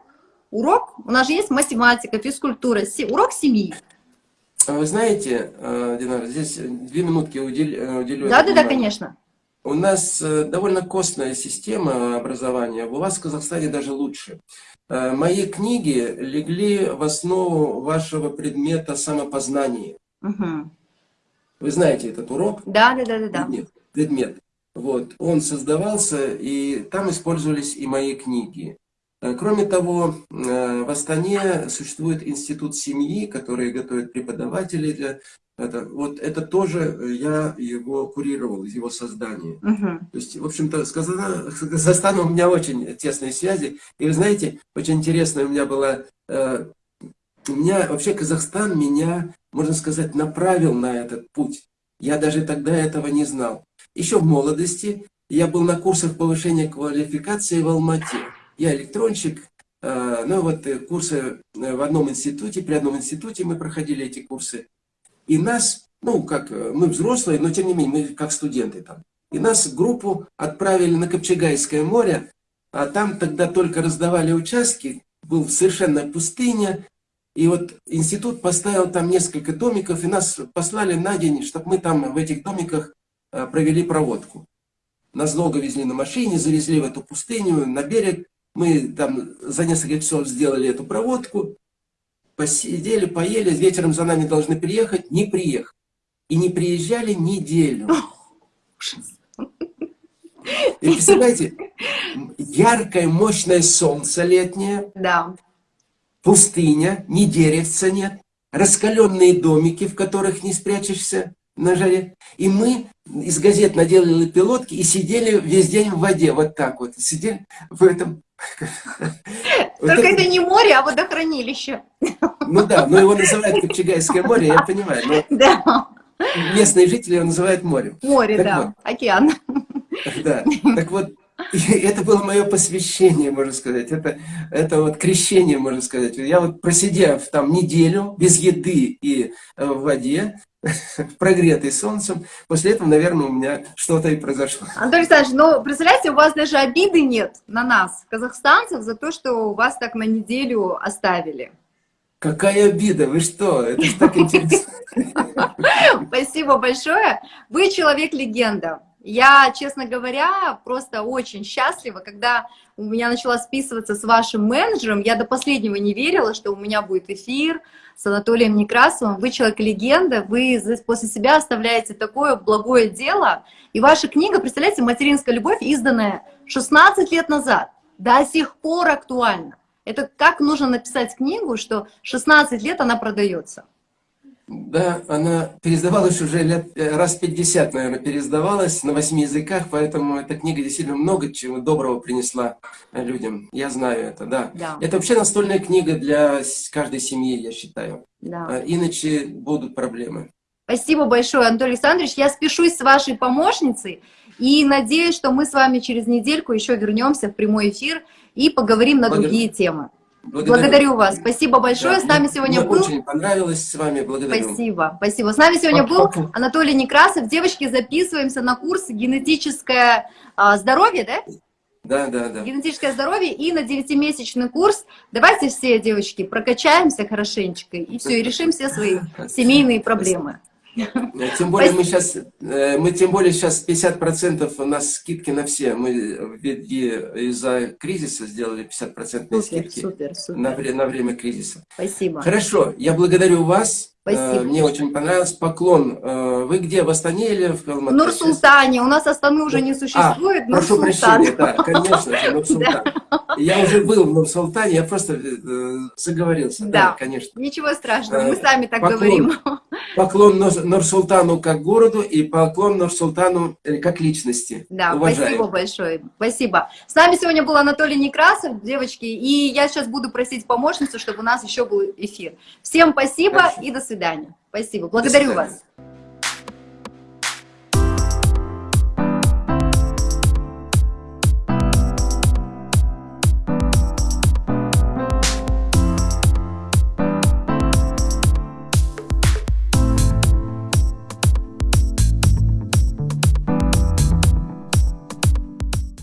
урок, у нас же есть математика, физкультура, урок семьи. А вы знаете, э, Динара, здесь две минутки уделю. Э, уделю да, да, да, конечно. У нас э, довольно костная система образования, у вас в Казахстане даже лучше. Мои книги легли в основу вашего предмета самопознания. Угу. Вы знаете этот урок? Да, да, да, да. Предмет. предмет. Вот. Он создавался, и там использовались и мои книги. Э, кроме того, э, в Астане существует институт семьи, который готовит преподавателей для это, вот это тоже я его курировал, его создание. Угу. То есть, в общем-то, с Казахстаном у меня очень тесные связи. И вы знаете, очень интересно у меня было, э, у меня вообще Казахстан меня, можно сказать, направил на этот путь. Я даже тогда этого не знал. Еще в молодости я был на курсах повышения квалификации в Алмате. Я электронщик, э, ну вот э, курсы э, в одном институте, при одном институте мы проходили эти курсы. И нас, ну как, мы взрослые, но тем не менее, мы как студенты там. И нас группу отправили на Копчегайское море, а там тогда только раздавали участки, был совершенно пустыня. И вот институт поставил там несколько домиков, и нас послали на день, чтобы мы там в этих домиках провели проводку. Нас долго везли на машине, завезли в эту пустыню, на берег. Мы там за несколько часов сделали эту проводку, посидели, поели, вечером за нами должны приехать, не приехали. И не приезжали неделю. И представляете, яркое, мощное солнце летнее, да. пустыня, ни деревца нет, раскаленные домики, в которых не спрячешься на жаре. И мы из газет наделали пилотки и сидели весь день в воде, вот так вот. Сидели в этом только это не море, а водохранилище. Ну да, но его называют Копчегайское море, я понимаю. Да. Местные жители его называют морем. Море, да, океан. Да, так вот, это было мое посвящение, можно сказать. Это, это вот крещение, можно сказать. Я вот просидев там неделю без еды и э, в воде, прогретый солнцем. После этого, наверное, у меня что-то и произошло. Антон Александрович, ну, представляете, у вас даже обиды нет на нас, казахстанцев, за то, что вас так на неделю оставили. Какая обида? Вы что? Это же так интересно. Спасибо большое. Вы человек-легенда. Я, честно говоря, просто очень счастлива, когда у меня начала списываться с вашим менеджером, я до последнего не верила, что у меня будет эфир с Анатолием Некрасовым. Вы человек-легенда, вы после себя оставляете такое благое дело. И ваша книга, представляете, «Материнская любовь», изданная 16 лет назад, до сих пор актуальна. Это как нужно написать книгу, что 16 лет она продается. Да, она переиздавалась уже лет, э, раз 50, наверное, переиздавалась на восьми языках, поэтому эта книга действительно много чего доброго принесла э, людям. Я знаю это, да. да. Это вообще настольная книга для каждой семьи, я считаю. Да. Э, иначе будут проблемы. Спасибо большое, Анатолий Александрович. Я спешусь с вашей помощницей и надеюсь, что мы с вами через недельку еще вернемся в прямой эфир и поговорим на Благодарю. другие темы. Благодарю. благодарю вас. Спасибо большое. Да, с нами сегодня мне был... очень понравилось с вами. Благодарю. Спасибо. Спасибо. С нами сегодня был Анатолий Некрасов. Девочки, записываемся на курс «Генетическое а, здоровье», да? Да, да, да. Генетическое здоровье и на девятимесячный курс. Давайте все, девочки, прокачаемся хорошенечко и все, и решим все свои семейные проблемы. Тем более мы сейчас, э, мы тем более сейчас 50% у нас скидки на все. Мы из-за кризиса сделали 50% супер, скидки супер, супер. На, на время кризиса. Спасибо. Хорошо, я благодарю вас. Спасибо. Э, мне очень понравилось. Поклон. Э, вы где, в Астане или в Алматы? В Нур-Султане. У нас Астаны уже не существует. А, прошу прощения, да, конечно, Нур-Султан. Я уже был в Нур-Султане, я просто заговорился. Да, конечно. Ничего страшного, мы сами так говорим. Поклон Нурсултану как городу и поклон Нурсултану э, как личности. Да, Уважаем. спасибо большое. Спасибо. С нами сегодня был Анатолий Некрасов, девочки, и я сейчас буду просить помощницу, чтобы у нас еще был эфир. Всем спасибо Хорошо. и до свидания. Спасибо. Благодарю до вас.